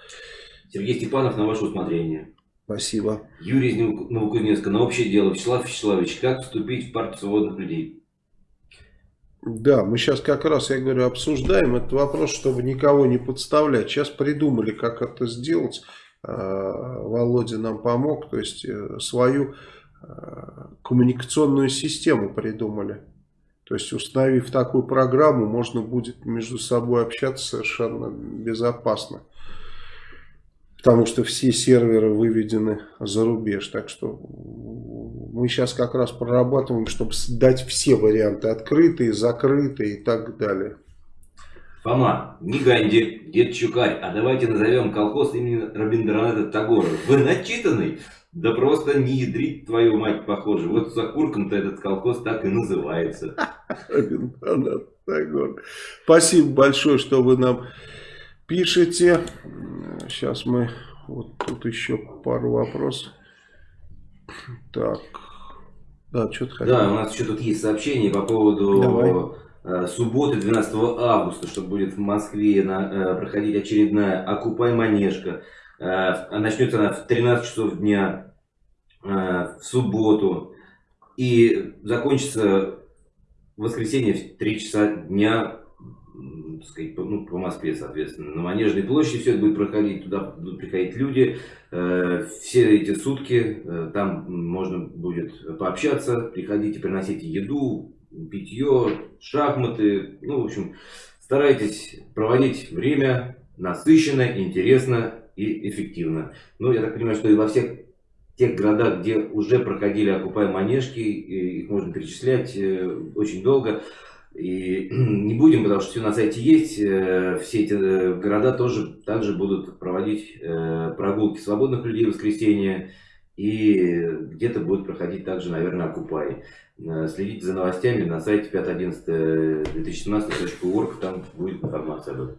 Сергей Степанов, на ваше усмотрение. Спасибо. Юрий из Новокузнецка, на общее дело. Вячеслав Вячеславович, как вступить в партию свободных людей? Да, мы сейчас как раз, я говорю, обсуждаем этот вопрос, чтобы никого не подставлять. Сейчас придумали, как это сделать. Э, Володя нам помог, то есть э, свою э, коммуникационную систему придумали. То есть установив такую программу, можно будет между собой общаться совершенно безопасно. Потому что все серверы выведены за рубеж. Так что мы сейчас как раз прорабатываем, чтобы дать все варианты. Открытые, закрытые и так далее. Фома, не Ганди, дед Чукарь, а давайте назовем колхоз имени Рабиндраната Тагора. Вы начитанный? Да просто не ядрить твою мать, похоже. Вот за курком-то этот колхоз так и называется. Рабиндранат Тагор. Спасибо большое, что вы нам пишете. Сейчас мы... Вот тут еще пару вопросов. Так. Да, что-то Да, у нас еще тут есть сообщение по поводу... Давай субботы 12 августа, что будет в Москве на, э, проходить очередная «Окупай манежка». Начнется она в 13 часов дня в субботу. И закончится в воскресенье в 3 часа дня сказать, ну, по Москве, соответственно, на Манежной площади все это будет проходить, туда будут приходить люди, э, все эти сутки э, там можно будет пообщаться, приходите, приносите еду, питье, шахматы, ну, в общем, старайтесь проводить время насыщенно, интересно и эффективно. Ну, я так понимаю, что и во всех тех городах, где уже проходили окупай манежки, их можно перечислять э, очень долго, и не будем, потому что все на сайте есть, э, все эти э, города тоже также будут проводить прогулки свободных людей в воскресенье, и где-то будет проходить также, наверное, Окупай. Следите за новостями на сайте 5.11.2017.org, там будет информация об этом.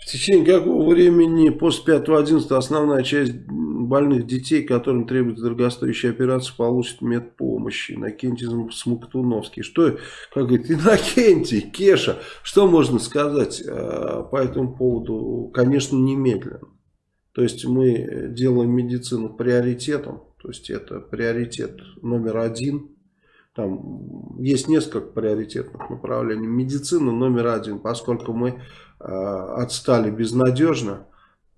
В течение какого времени после 5.11 основная часть больных детей, которым требуется дорогостоящая операция, получит медпомощи? Иннокентий Смоктуновский. Что, как говорит, Иннокентий, Кеша, что можно сказать э, по этому поводу? Конечно, немедленно. То есть мы делаем медицину приоритетом, то есть это приоритет номер один там есть несколько приоритетных направлений. Медицина номер один, поскольку мы э, отстали безнадежно.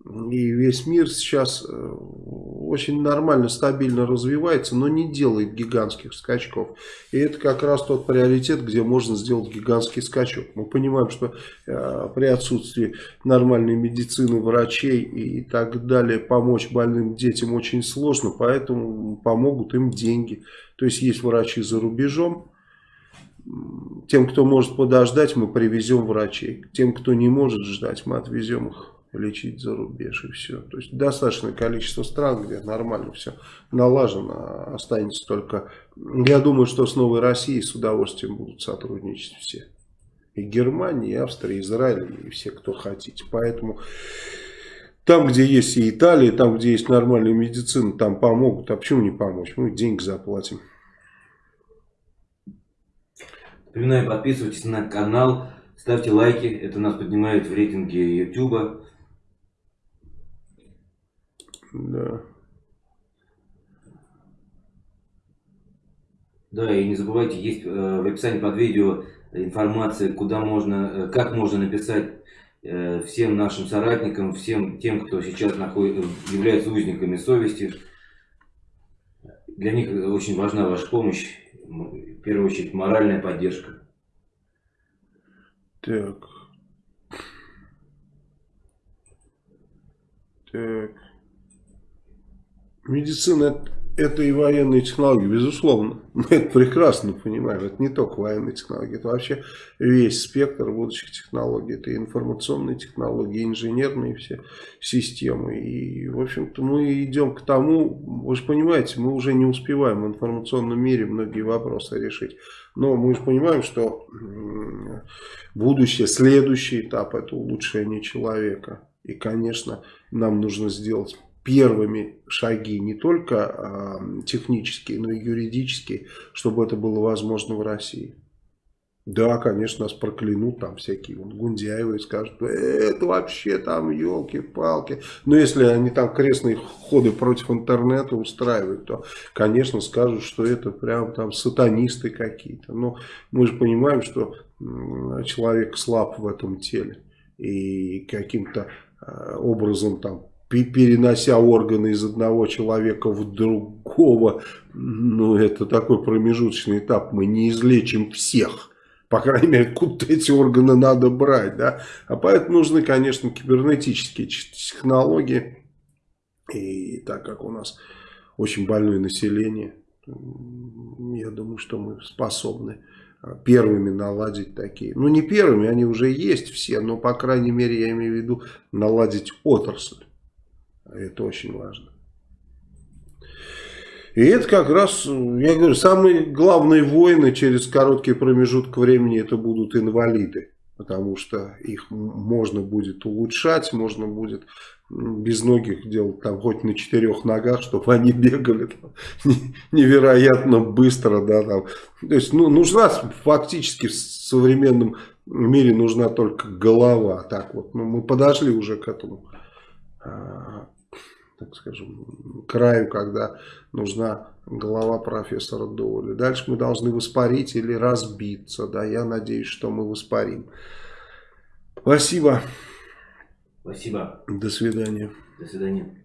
И весь мир сейчас э, очень нормально, стабильно развивается, но не делает гигантских скачков. И это как раз тот приоритет, где можно сделать гигантский скачок. Мы понимаем, что э, при отсутствии нормальной медицины, врачей и так далее, помочь больным детям очень сложно, поэтому помогут им деньги. То есть есть врачи за рубежом, тем, кто может подождать, мы привезем врачей. Тем, кто не может ждать, мы отвезем их лечить за рубеж и все. То есть достаточное количество стран, где нормально все налажено, останется только... Я думаю, что с Новой Россией с удовольствием будут сотрудничать все. И Германия, и Австрия, и Израиль, и все, кто хотите. Поэтому там, где есть и Италия, там, где есть нормальная медицина, там помогут. А почему не помочь? Мы деньги заплатим. Напоминаю, подписывайтесь на канал, ставьте лайки. Это нас поднимает в рейтинге YouTube. Да. Да, и не забывайте, есть э, в описании под видео информация, куда можно, э, как можно написать э, всем нашим соратникам, всем тем, кто сейчас находит, является узниками совести. Для них очень важна ваша помощь, в первую очередь моральная поддержка. Так. Так. Медицина это и военные технологии, безусловно. Мы это прекрасно понимаем. Это не только военные технологии, это вообще весь спектр будущих технологий. Это и информационные технологии, инженерные все системы. И, в общем-то, мы идем к тому, вы же понимаете, мы уже не успеваем в информационном мире многие вопросы решить. Но мы же понимаем, что будущее, следующий этап это улучшение человека. И, конечно, нам нужно сделать первыми шаги не только э, технические, но и юридические, чтобы это было возможно в России. Да, конечно, нас проклянут там всякие вон, Гундяевы и скажут, «Э, это вообще там елки-палки. Но если они там крестные ходы против интернета устраивают, то, конечно, скажут, что это прям там сатанисты какие-то. Но мы же понимаем, что человек слаб в этом теле. И каким-то э, образом там перенося органы из одного человека в другого, ну, это такой промежуточный этап, мы не излечим всех. По крайней мере, откуда эти органы надо брать, да. А поэтому нужны, конечно, кибернетические технологии. И так как у нас очень больное население, я думаю, что мы способны первыми наладить такие. Ну, не первыми, они уже есть все, но, по крайней мере, я имею в виду наладить отрасль. Это очень важно. И это как раз, я говорю, самые главные войны через короткий промежуток времени это будут инвалиды. Потому что их можно будет улучшать, можно будет без ногих делать там хоть на четырех ногах, чтобы они бегали там, невероятно быстро. Да, там. То есть ну, нужна фактически в современном мире нужна только голова. Так вот, ну, мы подошли уже к этому а, так скажем, краю, когда нужна голова профессора Доуэля. Дальше мы должны воспарить или разбиться. Да, я надеюсь, что мы воспарим. Спасибо. Спасибо. До свидания. До свидания.